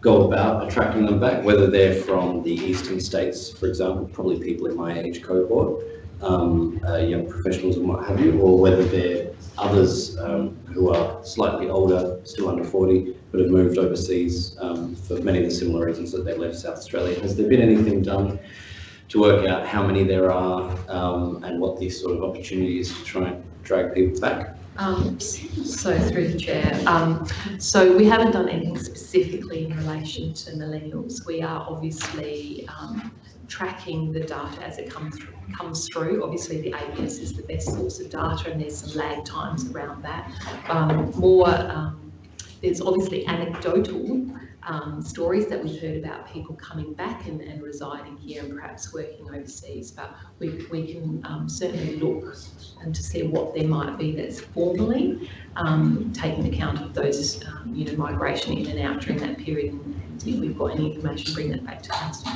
go about attracting them back, whether they're from the eastern states, for example, probably people in my age cohort, um, uh, young professionals and what have you, or whether they're others um, who are slightly older, still under 40, but have moved overseas um, for many of the similar reasons that they left South Australia. Has there been anything done to work out how many there are um, and what the sort of opportunities to try and drag people back? Um, so through the chair, um, so we haven't done anything specifically in relation to millennials. We are obviously um, tracking the data as it comes through, comes through. Obviously, the ABS is the best source of data, and there's some lag times around that. Um, more, um, there's obviously anecdotal um, stories that we've heard about people coming back and, and residing here and perhaps working overseas, but we, we can um, certainly look and to see what there might be that's formally um, taking account of those, um, you know, migration in and out during that period. And if we've got any information, bring that back to council.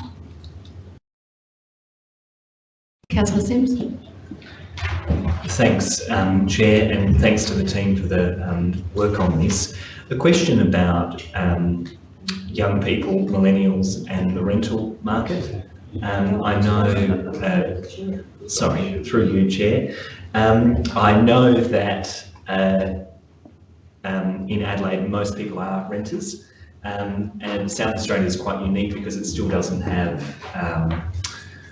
Councillor Simms. Thanks, um, Chair, and thanks to the team for the um, work on this. The question about um, young people, millennials, and the rental market. Um, I know, uh, sorry, through you, Chair. Um, I know that uh, um, in Adelaide, most people are renters, um, and South Australia is quite unique because it still doesn't have, um,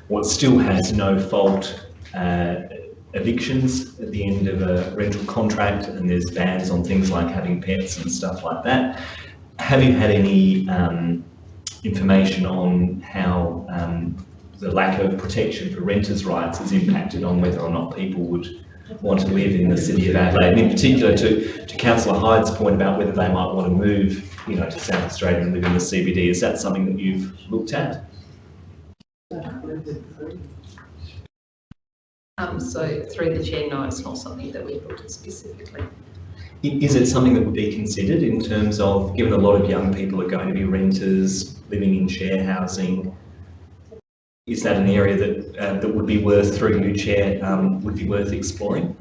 well, still has no fault uh, evictions at the end of a rental contract, and there's bans on things like having pets and stuff like that have you had any um, information on how um, the lack of protection for renters' rights has impacted on whether or not people would want to live in the city of Adelaide, and in particular to, to Councillor Hyde's point about whether they might want to move, you know, to South Australia and live in the CBD. Is that something that you've looked at? Um, so through the chair, no, it's not something that we've looked at specifically. Is it something that would be considered in terms of, given a lot of young people are going to be renters, living in share housing, is that an area that uh, that would be worth, through you, Chair, um, would be worth exploring?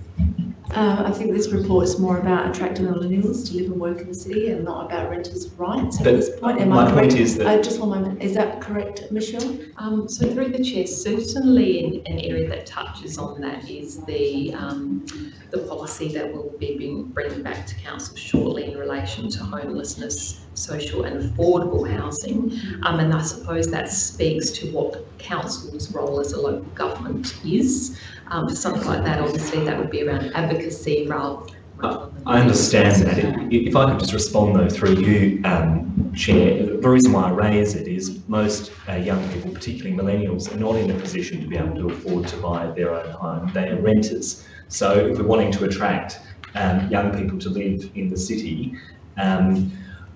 Uh, I think this report is more about attracting millennials to live and work in the city and not about renters' rights at but this point. Am my I point correct? is that... Uh, just one moment. Is that correct, Michelle? Um, so through the chair, certainly an, an area that touches on that is the um, the policy that we'll be bring, bringing back to council shortly in relation to homelessness, social and affordable housing. Um, and I suppose that speaks to what council's role as a local government is. Um, for something like that, obviously that would be around advocacy rather, I understand that. If I could just respond though through you, um, Chair, the reason why I raise it is most uh, young people, particularly millennials, are not in a position to be able to afford to buy their own home. They are renters. So if we're wanting to attract um, young people to live in the city, um,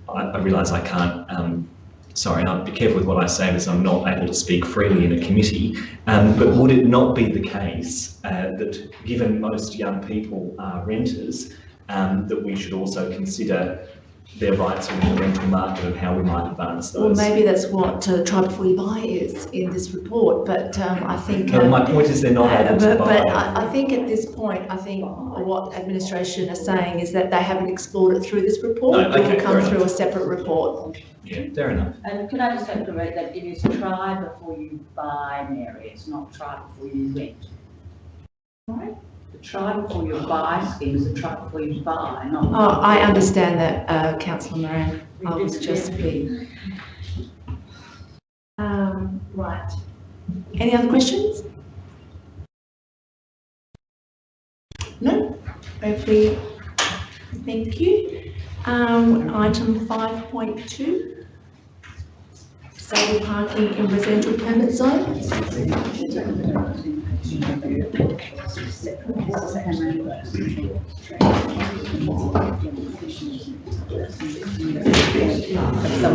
I, I realise I can't um, sorry, I'll be careful with what I say as I'm not able to speak freely in a committee, um, but would it not be the case uh, that given most young people are renters, um, that we should also consider their rights within the rental market and how we might advance those. Well, maybe that's what uh, Try Before You Buy is in this report, but um, I think. No, um, my point is they're not uh, able to But, but. I, I think at this point, I think what administration are saying is that they haven't explored it through this report. No, It will come fair through a separate report. Yeah, fair enough. And can I just have correct that it is try before you buy, Mary, it's not try before you rent. Right? The try before you buy scheme is a try before you buy, not. Oh, I understand that, uh, councillor Moran. I was just being. Um, right. Any other questions? No? Hopefully, thank you. Um, item five point two. Stable parking in residential permit zones. Some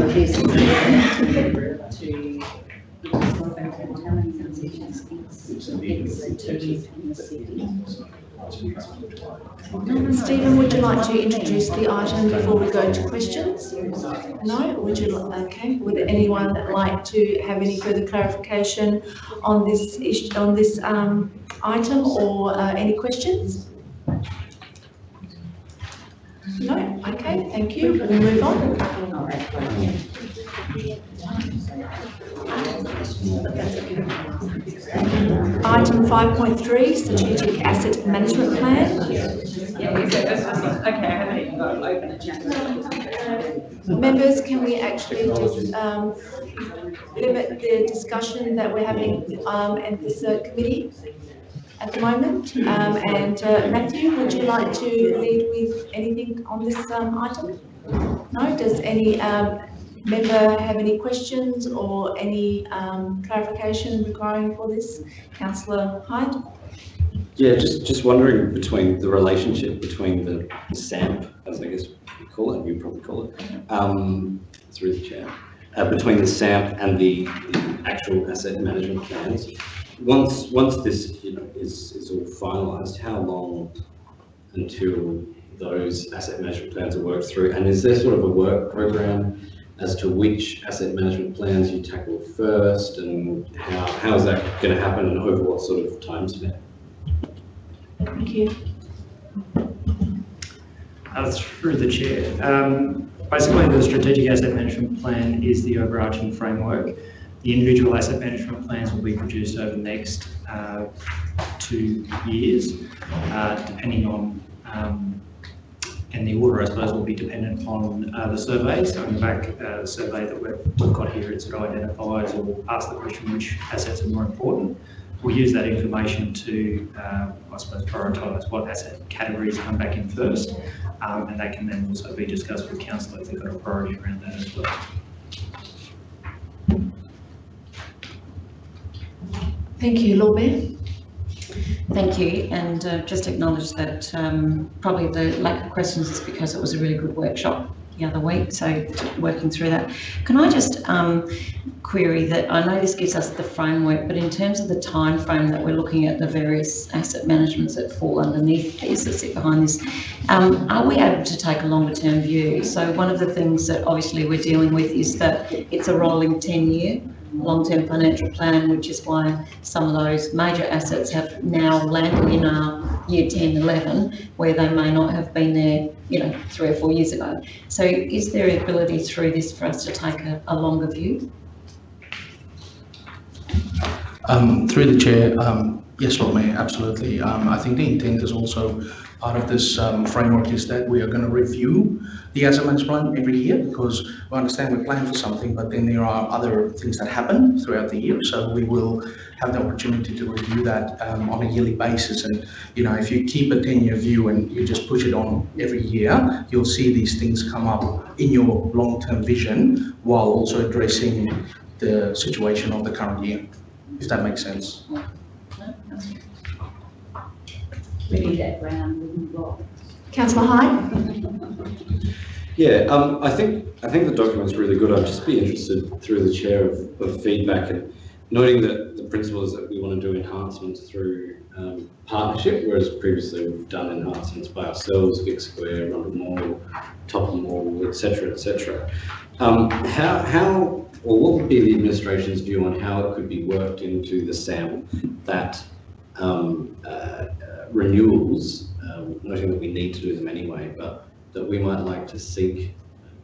of connected to, Stephen, would you like to introduce the item before we go to questions? No? Would you, okay, would anyone like to have any further clarification on this issue, on this, um, item or, uh, any questions? No? Okay, thank you. We'll move on. Item five point three, strategic asset management plan. Okay, I haven't even got it open. Members, can we actually just um, limit the discussion that we're having um, at this uh, committee at the moment? Um, And uh, Matthew, would you like to lead with anything on this um, item? No? Does any um, member have any questions or any um, clarification requiring for this? Councillor Hyde? Yeah, just, just wondering between the relationship between the SAMP, as I guess you call it, you probably call it, um, through the chair, uh, between the SAMP and the, the actual asset management plans. Once, once this, you know, is, is all finalised, how long until those asset management plans are worked through? And is there sort of a work program as to which asset management plans you tackle first and how, how is that going to happen and over what sort of time span? Thank you. Uh, Through the chair. Um, Basically, the strategic asset management plan is the overarching framework. The individual asset management plans will be produced over the next uh, two years, uh, depending on, um, and the order, I suppose, will be dependent on uh, the surveys. Going back, uh, the survey that we've we've got here, it identifies or asks the question which assets are more important. We'll use that information to, uh, I suppose, prioritise what asset categories come back in first. Um, and that can then also be discussed with council if they've got a priority around that as well. Thank you, Lord Mayor. Thank you, and uh, just acknowledge that um, probably the lack of questions is because it was a really good workshop the other week, so working through that. Can I just um, query that, I know this gives us the framework, but in terms of the time frame that we're looking at the various asset managements that fall underneath these, that sit behind this, um, are we able to take a longer term view? So one of the things that obviously we're dealing with is that it's a rolling 10 year long-term financial plan, which is why some of those major assets have now landed in our year 10, 11, where they may not have been there, you know, three or four years ago. So is there ability through this for us to take a, a longer view? Um, through the chair, um, yes, Lord Mayor, absolutely. Um, I think the intent is also part of this um, framework is that we are going to review the management plan every year because we understand we plan for something, but then there are other things that happen throughout the year. So we will have the opportunity to review that um, on a yearly basis. And, you know, if you keep a 10-year view and you just push it on every year, you'll see these things come up in your long-term vision while also addressing the situation of the current year, if that makes sense. We need that brown wooden block. Councillor Hyde? Yeah, um, I think, I think the document's really good. I'd just be interested through the chair of, of feedback and noting that the principle is that we want to do enhancements through um, partnership, whereas previously we've done enhancements by ourselves, Vic Square, Rundle Mall, Topham Mall, et cetera, et cetera. Um, how, how, or what would be the administration's view on how it could be worked into the SAM that um, uh, renewals, um, noting that we need to do them anyway, but that we might like to seek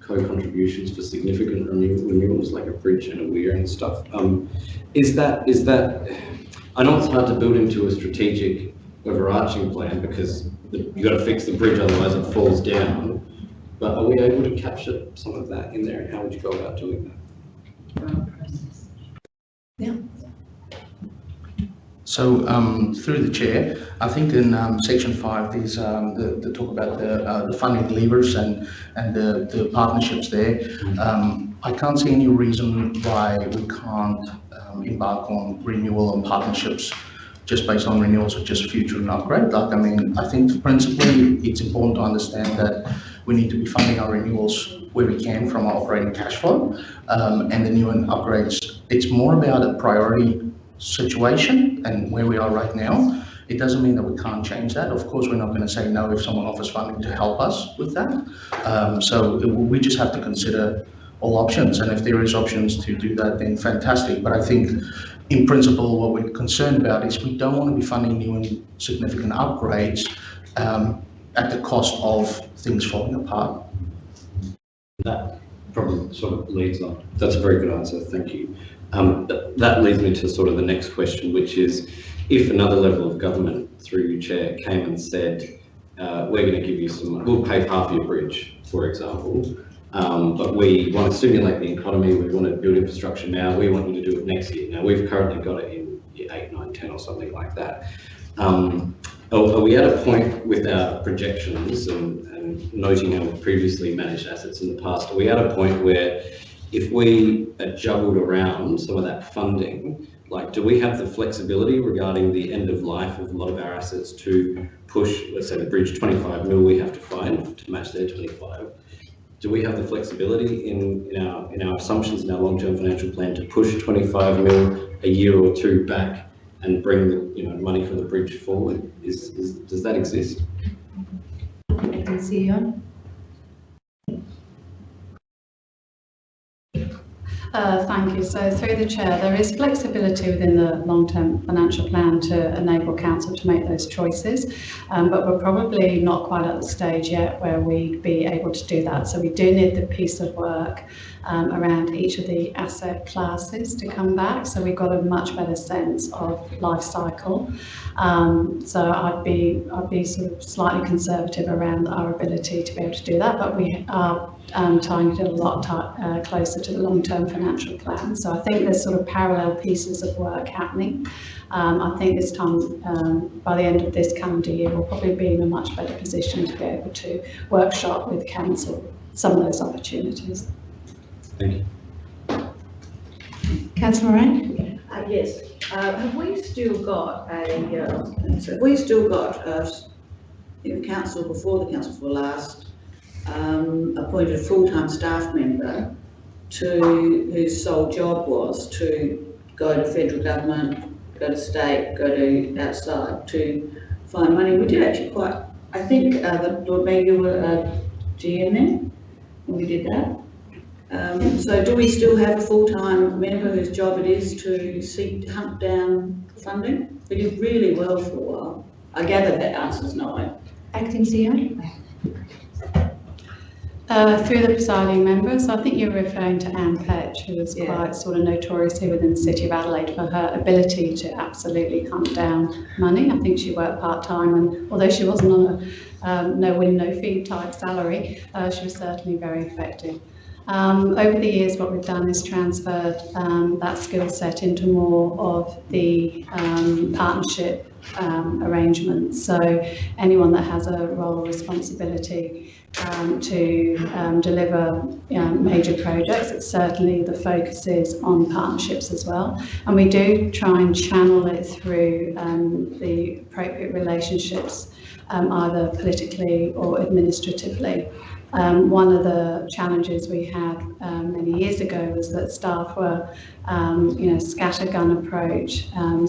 co-contributions for significant renew- renewals like a bridge and a weir and stuff. Um, is that, is that, I know it's hard to build into a strategic overarching plan because the- you got to fix the bridge, otherwise it falls down. But are we able to capture some of that in there and how would you go about doing that? So um, through the chair, I think in um, section five, there's um, the, the talk about the, uh, the funding levers and, and the, the partnerships there. Um, I can't see any reason why we can't um, embark on renewal and partnerships just based on renewals or just future and upgrade. Like, I mean, I think principally it's important to understand that we need to be funding our renewals where we can from our operating cash flow um, and the new and upgrades. It's more about a priority situation and where we are right now. It doesn't mean that we can't change that. Of course, we're not going to say no if someone offers funding to help us with that. Um, so we just have to consider all options. And if there is options to do that, then fantastic. But I think in principle, what we're concerned about is we don't want to be funding new and significant upgrades um, at the cost of things falling apart. That probably sort of leads on. That's a very good answer, thank you. Um, th- that leads me to sort of the next question, which is if another level of government through you, Chair, came and said, uh, we're going to give you some, we'll pay half your bridge, for example, um, but we want to stimulate the economy, we want to build infrastructure now, we want you to do it next year. Now, we've currently got it in year eight, nine, 10 or something like that. Um, are, we at a point with our projections and, and noting we've previously managed assets in the past, are we at a point where if we are juggled around some of that funding, like do we have the flexibility regarding the end of life of a lot of our assets to push, let's say the bridge 25 mil we have to find to match their 25? Do we have the flexibility in, in our in our assumptions in our long-term financial plan to push 25 mil a year or two back and bring the you know money for the bridge forward? Is, is does that exist? CEO. Uh, Thank you. So through the chair, there is flexibility within the long-term financial plan to enable council to make those choices. Um, but we're probably not quite at the stage yet where we'd be able to do that. So we do need the piece of work um, around each of the asset classes to come back. So we've got a much better sense of life cycle. Um, so I'd be I'd be sort of slightly conservative around our ability to be able to do that. But we are um, tying it a lot ti uh, closer to the long-term financial plan. So I think there's sort of parallel pieces of work happening. Um, I think this time, um, by the end of this calendar year, we'll probably be in a much better position to be able to workshop with council some of those opportunities. Thank you. Councillor Moran? Uh, yes, uh, have we still got a, uh, have we still got, uh, in the council, before the council for last, um, appointed a full-time staff member to, whose sole job was to go to federal government, go to state, go to outside to find money. We did actually quite, I think, uh, the Lord Mayor, you were, uh, GM then, when we did that. Um, so do we still have a full-time member whose job it is to seek, hunt down funding? We did really well for a while. I gather that answer's no. Acting CEO? Uh, through the presiding members, I think you're referring to Anne Petch, who was quite sort of notorious here within the City of Adelaide for her ability to absolutely hunt down money. I think she worked part-time and although she wasn't on a um, no win, no fee type salary, uh, she was certainly very effective. Um, over the years, what we've done is transferred um, that skill set into more of the um, partnership um, arrangements. So anyone that has a role or responsibility um, to um, deliver um, major projects, it's certainly the focus is on partnerships as well. And we do try and channel it through um, the appropriate relationships, um, either politically or administratively. Um, one of the challenges we had um, many years ago was that staff were, um, you know, scattergun approach, um,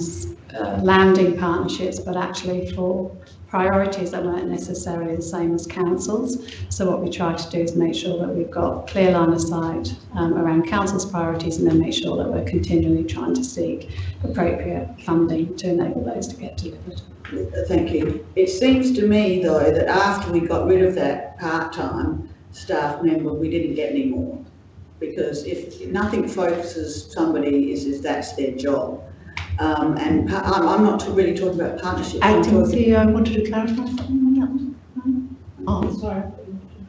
uh, landing partnerships, but actually for priorities that weren't necessarily the same as councils. So what we try to do is make sure that we've got clear line of sight um, around council's priorities and then make sure that we're continually trying to seek appropriate funding to enable those to get delivered. Thank you. It seems to me, though, that after we got rid of that part-time staff member, we didn't get any more. Because if nothing focuses somebody is, is that's their job. Um, and I'm, I'm not really talking about partnerships. I'm Acting talking- CEO, wanted to clarify something on that? Oh, sorry.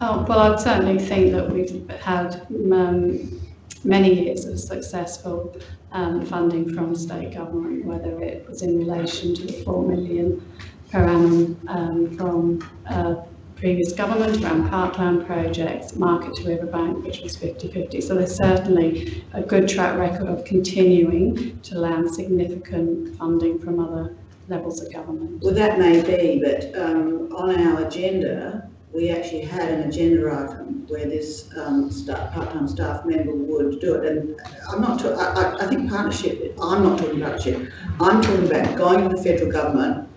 Oh, well, I'd certainly think that we've had um, many years of successful um, funding from state government, whether it was in relation to the 4 million per annum um, from uh, previous government around part-time projects, Market to Riverbank, which was 50-50. So there's certainly a good track record of continuing to land significant funding from other levels of government. Well, that may be, but um, on our agenda, we actually had an agenda item where this um, staff, part-time staff member would do it. And I'm not, ta- I, think partnership, I'm not talking about partnership. I'm talking about going to the federal government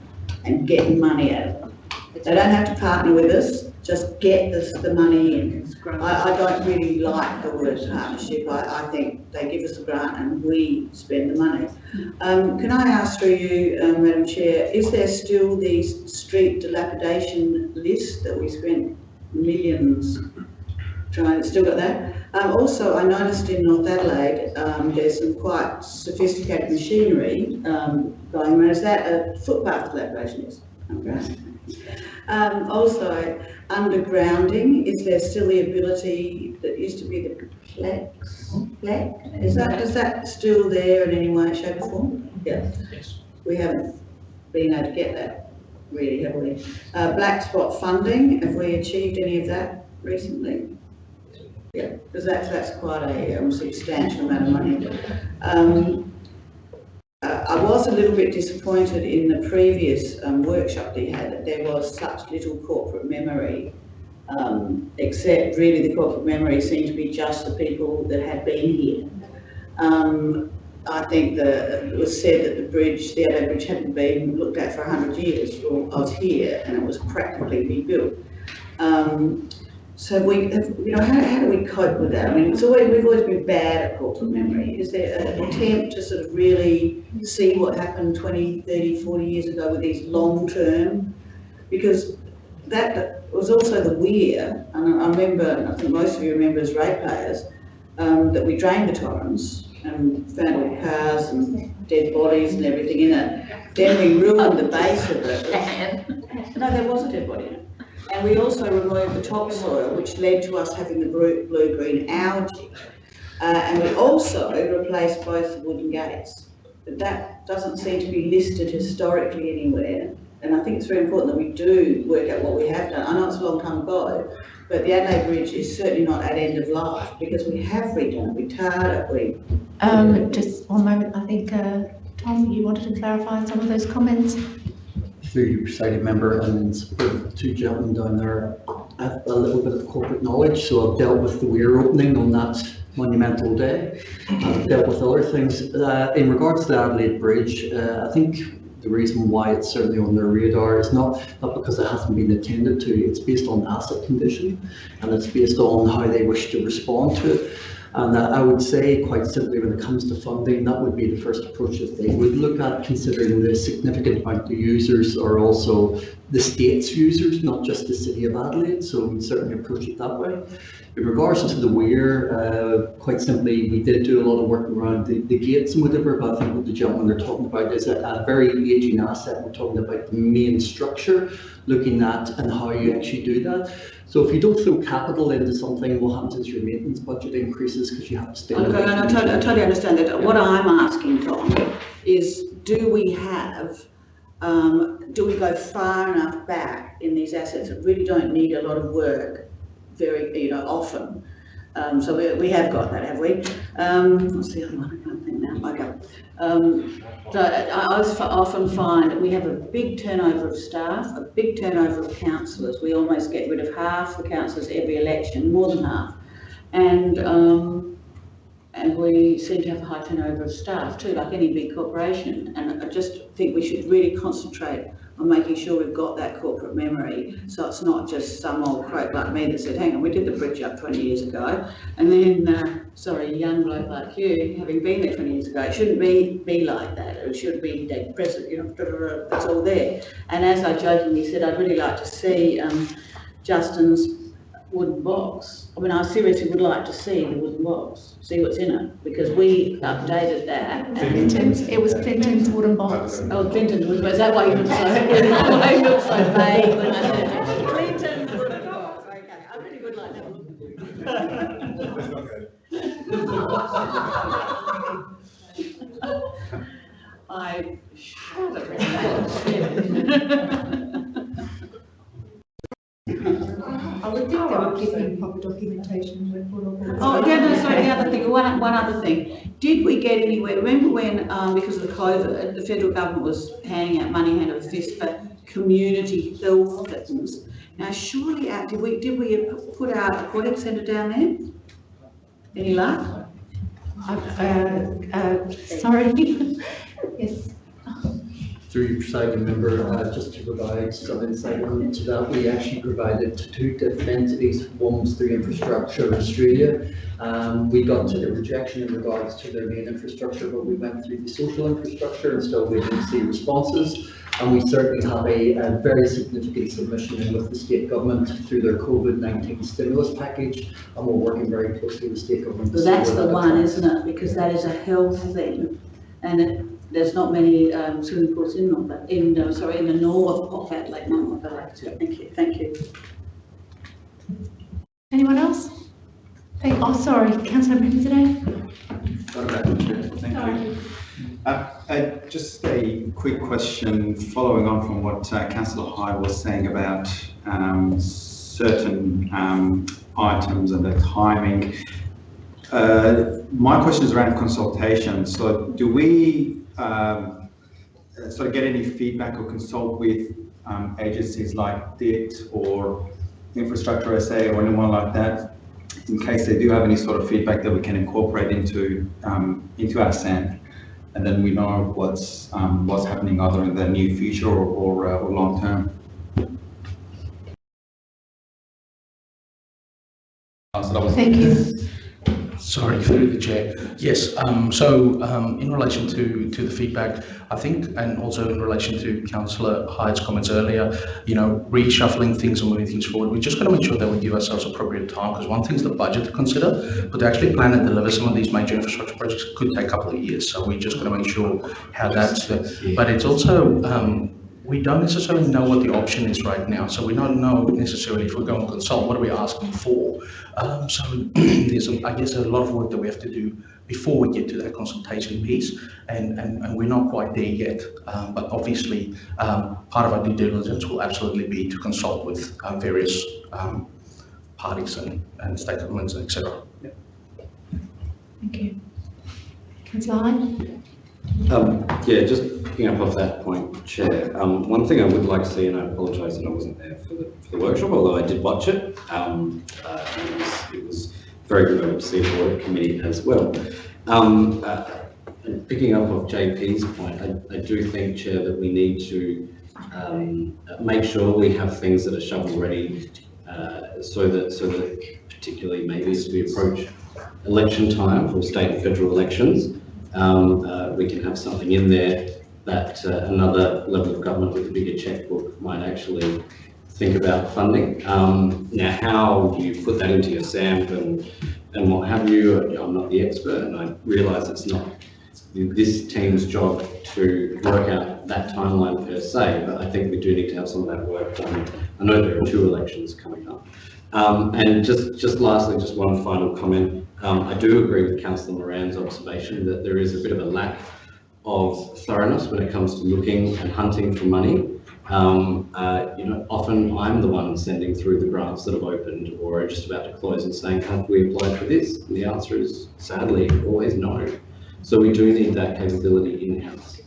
and getting money out of them. They don't have to partner with us, just get the, the money in. I, I don't really like the word partnership. I, I think they give us a grant and we spend the money. Um, can I ask through you, um, Madam Chair, is there still the street dilapidation list that we spent millions trying, still got that? Um, also, I noticed in North Adelaide, um, there's some quite sophisticated machinery, um, going around. Is that a footpath dilapidation list? Okay. Um, also, undergrounding, is there still the ability that used to be the PLEC? PLEC? Is that, is that still there in any way, shape or form? Yeah. We haven't been able to get that really heavily. Uh, black spot funding, have we achieved any of that recently? Yeah, because that's, that's quite a um, substantial amount of money. Um, uh, I was a little bit disappointed in the previous um, workshop that you had, that there was such little corporate memory. Um, except really the corporate memory seemed to be just the people that had been here. Um, I think the, it was said that the bridge, the Adelaide Bridge hadn't been looked at for hundred years, well, I was here and it was practically rebuilt. Um, so we, have, you know, how, how do we cope with that? I mean, it's always, we've always been bad at corporate memory. Is there an attempt to sort of really see what happened 20, 30, 40 years ago with these long-term? Because that was also the weir, and I remember, I think most of you remember as ratepayers, um, that we drained the Torrens and found all cars and dead bodies and everything in it. Then we ruined the base of it. [laughs] No, there was a dead body in it. And we also removed the topsoil, which led to us having the blue- blue-green algae. Uh, and we also replaced both the wooden gates. But that doesn't seem to be listed historically anywhere. And I think it's very important that we do work out what we have done. I know it's a long time ago, but the Adelaide Bridge is certainly not at end of life because we have redone it, we tarred it, we. Um, just one moment, I think, uh, Tom, you wanted to clarify some of those comments? Through you, presiding member, and the two gentlemen down there, a, a little bit of corporate knowledge, so I've dealt with the weir opening on that monumental day. I've dealt with other things. Uh, in regards to the Adelaide Bridge, uh, I think the reason why it's certainly on their radar is not, not because it hasn't been attended to, it's based on asset condition, and it's based on how they wish to respond to it. And I would say quite simply, when it comes to funding, that would be the first approach that they would look at, considering the significant amount of users are also the state's users, not just the city of Adelaide, so we'd certainly approach it that way. In regards to the weir, uh, quite simply, we did do a lot of work around the, the gates and whatever, but I think what the gentlemen are talking about is a, a very aging asset. We're talking about the main structure, looking at and how you actually do that. So if you don't throw capital into something, what happens is your maintenance budget increases because you have to spend. Okay, and I totally, I totally understand that. What I'm asking, Tom, is do we have, um, do we go far enough back in these assets that really don't need a lot of work very, you know, often? Um, so we, we have got that, have we? Um, what's the other one? I can't think now. Okay. Um, so I, often find that we have a big turnover of staff, a big turnover of councillors. We almost get rid of half the councillors every election, more than half. And, um, and we seem to have a high turnover of staff too, like any big corporation. And I just think we should really concentrate on making sure we've got that corporate memory. So it's not just some old croak like me that said, hang on, we did the bridge up 20 years ago. And then, uh, sorry, a young bloke like you, having been there 20 years ago, it shouldn't be, be like that. It should be dead present, you know, it's all there. And as I jokingly said, I'd really like to see um, Justin's wooden box. I mean, I seriously would like to see the wooden box, see what's in it, because we updated that. and- Clinton's, it was Clinton's wooden box. Oh, Clinton's wooden box, is that why you look so, is [laughs] that why you look so vague when I said it? Clinton's wooden box, okay, I really would like that. [laughs] [laughs] I shudder at that. I would think they would give proper documentation with all of this. Oh, yeah, no, sorry, the other thing, one, one other thing. Did we get anywhere, remember when, um, because of the COVID, the federal government was handing out money hand over fist for community health things? Now surely, uh, did we, did we put our aquatic centre down there? Any luck? Uh, uh, sorry. [laughs] Yes. Through your presiding member, uh, just to provide some insight into that, we actually provided to two different entities, one was through Infrastructure Australia. Um, we got to the rejection in regards to their main infrastructure, but we went through the social infrastructure and still waiting to see responses. And we certainly have a, a very significant submission in with the state government through their COVID-19 stimulus package, and we're working very closely with the state government. So that's the that one, isn't it? Because that is a health thing. And it, there's not many um, swimming pools in North, in, uh, sorry, in the north of Adelaide, not North Adelaide. So Thank you, thank you. Anyone else? Hey, oh, sorry, councillor Brennan today. Sorry about that, Chair. Thank you. Uh, uh, Just a quick question, following on from what uh, councillor Hyde was saying about um, certain um, items and the timing. Uh, My question is around consultation. So do we um, sort of get any feedback or consult with um, agencies like DIT or Infrastructure SA or anyone like that in case they do have any sort of feedback that we can incorporate into, um, into our SAM. And then we know what's, um, what's happening either in the near future or, or, uh, or long term. Thank you. Sorry, through the chair. Yes, um, so, um, in relation to, to the feedback, I think, and also in relation to councillor Hyde's comments earlier, you know, reshuffling things and moving things forward, we just got to make sure that we give ourselves appropriate time, because one thing's the budget to consider, but to actually plan and deliver some of these major infrastructure projects could take a couple of years, so we just got to make sure how that's, but it's also, um, we don't necessarily know what the option is right now, so we don't know necessarily if we're going to consult, what are we asking for? Um, so [clears throat] there's, a- I guess, a lot of work that we have to do before we get to that consultation piece, and, and, and we're not quite there yet. Um, but obviously, um, part of our due diligence will absolutely be to consult with uh, various um, parties and, and governments, et cetera. Thank you. Councillor? Um, yeah, just picking up off that point, Chair, um, one thing I would like to see, and I apologise that I wasn't there for the, for the workshop, although I did watch it, um, uh, it was, it was very good to see the audit committee as well. Um, uh, picking up off JP's point, I, I do think, Chair, that we need to, um, make sure we have things that are shovel ready uh, so that, so that particularly maybe as we approach election time for state and federal elections, um, uh, we can have something in there that uh, another level of government with a bigger checkbook might actually think about funding. Um, now, how you put that into your SAMP and, and what have you, I'm not the expert and I realise it's not this team's job to work out that timeline per se, but I think we do need to have some of that work done. I know there are two elections coming up. Um, and just, just lastly, just one final comment. Um, I do agree with Councillor Moran's observation that there is a bit of a lack of thoroughness when it comes to looking and hunting for money. Um, uh, you know, often I'm the one sending through the grants that have opened or are just about to close and saying, have we applied for this? And the answer is sadly always no. So we do need that capability in-house.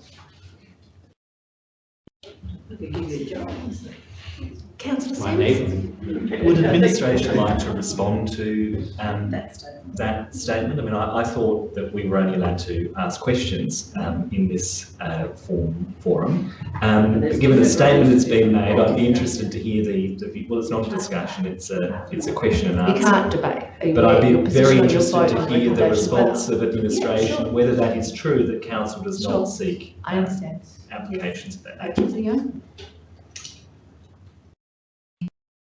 Councillor My Simms? neighbour. Would administration like to respond to um, that statement? I mean, I, I thought that we were only allowed to ask questions um, in this uh, form, forum. Um, but given the statement that's been made, I'd be interested to hear the, the, well, it's not a discussion, it's a, it's a question and answer. You can't debate. But I'd be very interested to hear the response of administration, whether that is true that council does Sure. not seek I understand. applications of that nature.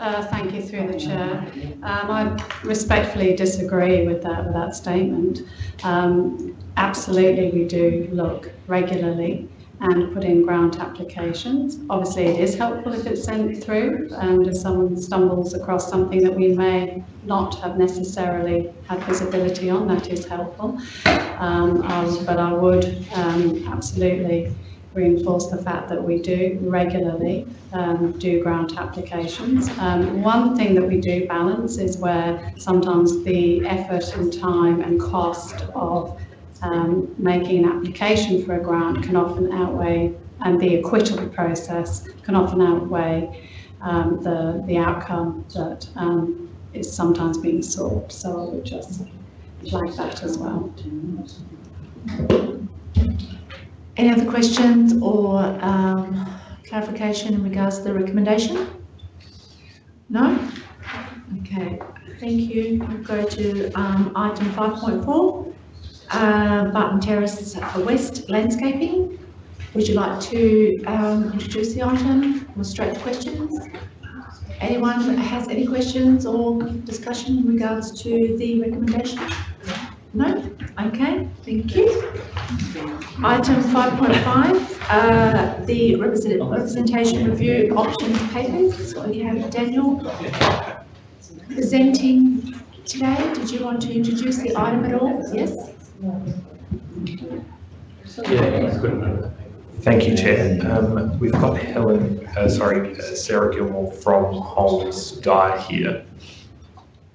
Uh, Thank you through the chair. Um, I respectfully disagree with that, with that statement. Um, Absolutely, we do look regularly and put in grant applications. Obviously, it is helpful if it's sent through and if someone stumbles across something that we may not have necessarily had visibility on, that is helpful. Um, But I would um, absolutely reinforce the fact that we do regularly um, do grant applications. Um, one thing that we do balance is where sometimes the effort and time and cost of um, making an application for a grant can often outweigh, and the acquittal process can often outweigh um, the, the outcome that um, is sometimes being sought. So I would just flag that as well. Any other questions or um, clarification in regards to the recommendation? No? Okay, thank you. We'll go to um, item 5.4, uh, Barton Terrace West Landscaping. Would you like to um, introduce the item or straight to questions? Anyone has any questions or discussion in regards to the recommendation? No? Okay, thank you. Item 5.5, uh, the represent- representation review options papers. We have Daniel presenting today. Did you want to introduce the item at all? Yes? Thank you, Chair. Um, we've got Helen, uh, sorry, uh, Sarah Gilmore from Holmes Dyer here.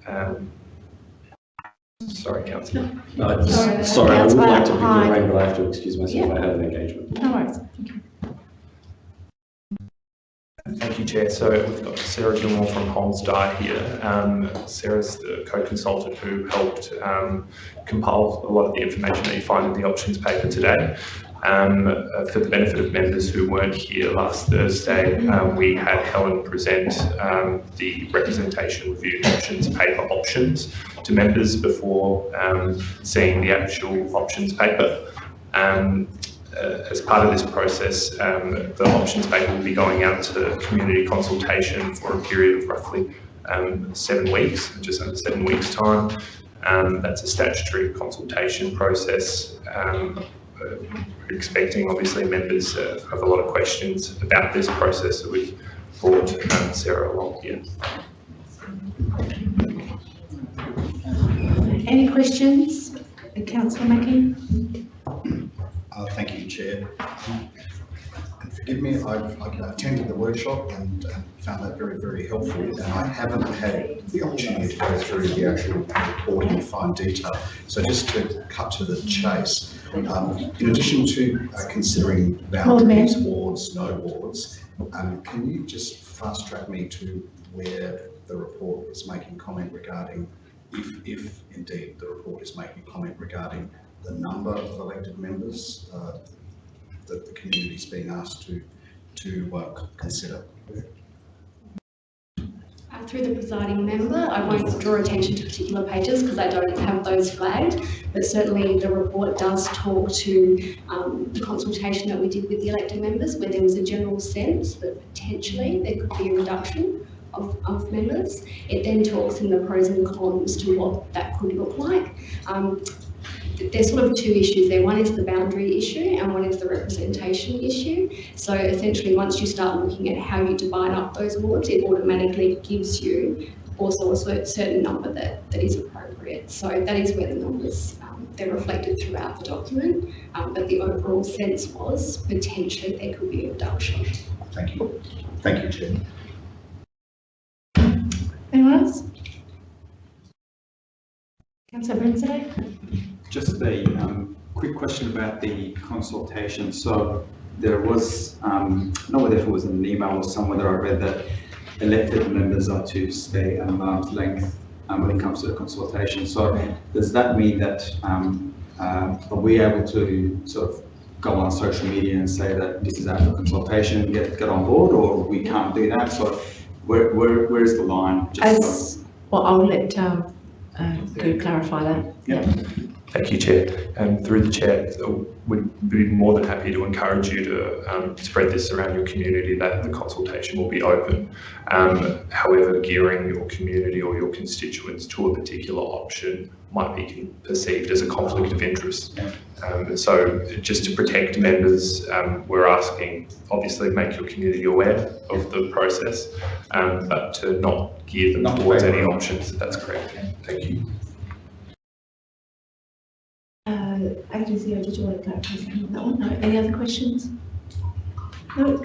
Um, sorry, councillor. No, it's- Sorry, I would like to pick your brain, but I have to excuse myself, I have an engagement. No worries. Thank you, Chair. So we've got Sarah Gilmore from Holmes Dyer here. Um, Sarah's the co-consultant who helped um, compile a lot of the information that you find in the options paper today. Um, for the benefit of members who weren't here last Thursday, um, we had Helen present um, the representation review options paper options to members before um, seeing the actual options paper. Um, uh, as part of this process, um, the options paper will be going out to community consultation for a period of roughly um, seven weeks, just under seven weeks' time. That's a statutory consultation process. We're expecting, obviously, members uh, have a lot of questions about this process, so we've brought um, Sarah along here. Any questions? Councillor Mackie? Uh, Thank you, Chair. Forgive me, I've I've attended the workshop and and found that very, very helpful, and I haven't had the opportunity to go through the actual report in fine detail. So just to cut to the chase, um, in addition to uh, considering boundaries, wards, no wards, um, can you just fast track me to where the report is making comment regarding, if, if indeed the report is making comment regarding the number of elected members uh, that the community is being asked to, to uh, consider. through the presiding member, I won't draw attention to particular pages because I don't have those flagged, but certainly the report does talk to um, the consultation that we did with the elected members, where there was a general sense that potentially there could be a reduction of, of members. It then talks in the pros and cons to what that could look like. Um, there's sort of two issues there. One is the boundary issue and one is the representation issue. So essentially, once you start looking at how you divide up those wards, it automatically gives you also a certain number that, that is appropriate. So that is where the numbers, um, they're reflected throughout the document. Um, but the overall sense was potentially there could be a reduction. Thank you. Thank you, Chair. Anyone else? Councillor Brinsley? Just a um, quick question about the consultation. So there was, um, not whether if it was in an email or somewhere that I read that elected members are to stay at an arm's length um, when it comes to the consultation. So does that mean that, um, uh, are we able to sort of go on social media and say that this is out for consultation, get, get on board, or we can't do that? So where, where, where is the line? Just so- As, well, I'll let, um, uh, clarify that. Yeah. Thank you, Chair. And through the Chair, uh, we'd be more than happy to encourage you to um, spread this around your community that the consultation will be open. Um, however, gearing your community or your constituents to a particular option might be perceived as a conflict of interest. Um, so just to protect members, um, we're asking, obviously make your community aware of the process, um, but to not gear them Not towards any options. That's correct. Thank you. Agency, did you want to clarify on that one? No, any other questions? No,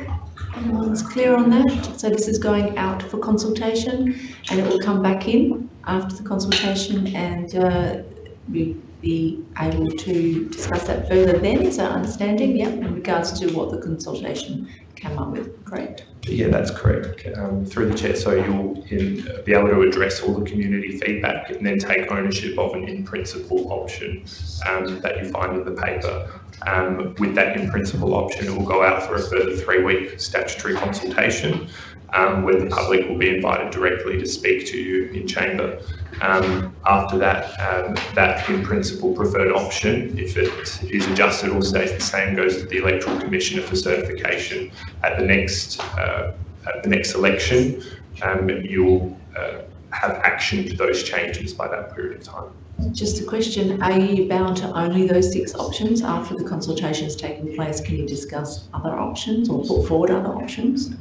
everyone's clear on that? So this is going out for consultation and it will come back in after the consultation and, uh, we be able to discuss that further then, is our understanding, yeah, in regards to what the consultation came up with, correct? Yeah, that's correct. Um, through the chair, so you'll in, be able to address all the community feedback and then take ownership of an in-principle option um, that you find in the paper. Um, with that in-principle option, it will go out for a further three-week statutory consultation um, where the public will be invited directly to speak to you in chamber. Um, after that, um, that in-principle preferred option, if it is adjusted or stays the same, goes to the Electoral Commissioner for certification at the next uh, at the next election. Um, you'll uh, have action to those changes by that period of time. Just a question, are you bound to only those six options after the consultation consultation's taken place? Can you discuss other options or put forward other options?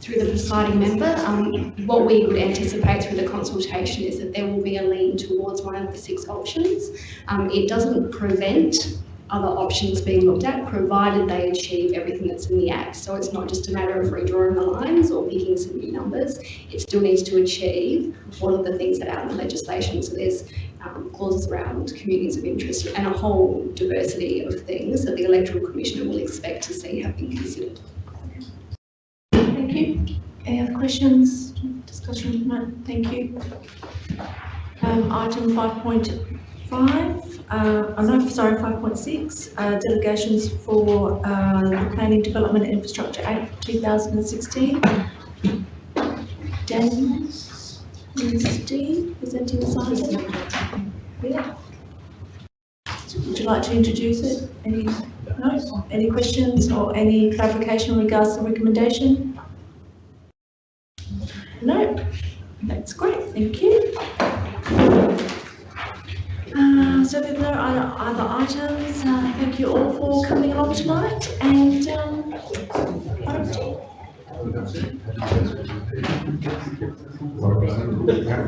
Through the presiding member, um, what we would anticipate through the consultation is that there will be a lean towards one of the six options. Um, it doesn't prevent other options being looked at, provided they achieve everything that's in the Act. So it's not just a matter of redrawing the lines or picking some new numbers. It still needs to achieve all of the things that are in the legislation. So there's um, clauses around communities of interest and a whole diversity of things that the Electoral Commissioner will expect to see have been considered. Thank you. Any other questions, discussion? No, thank you. Um, item five point five, uh, oh sorry, five point six, uh, delegations for, uh, the Planning Development Infrastructure Act two thousand Steve, presenting item? Yeah. Would you like to introduce it? Any, no, any questions or any clarification in regards to the recommendation? No, that's great, thank you. Uh, so there's no other, other items, uh, thank you all for coming along tonight and, um, item two.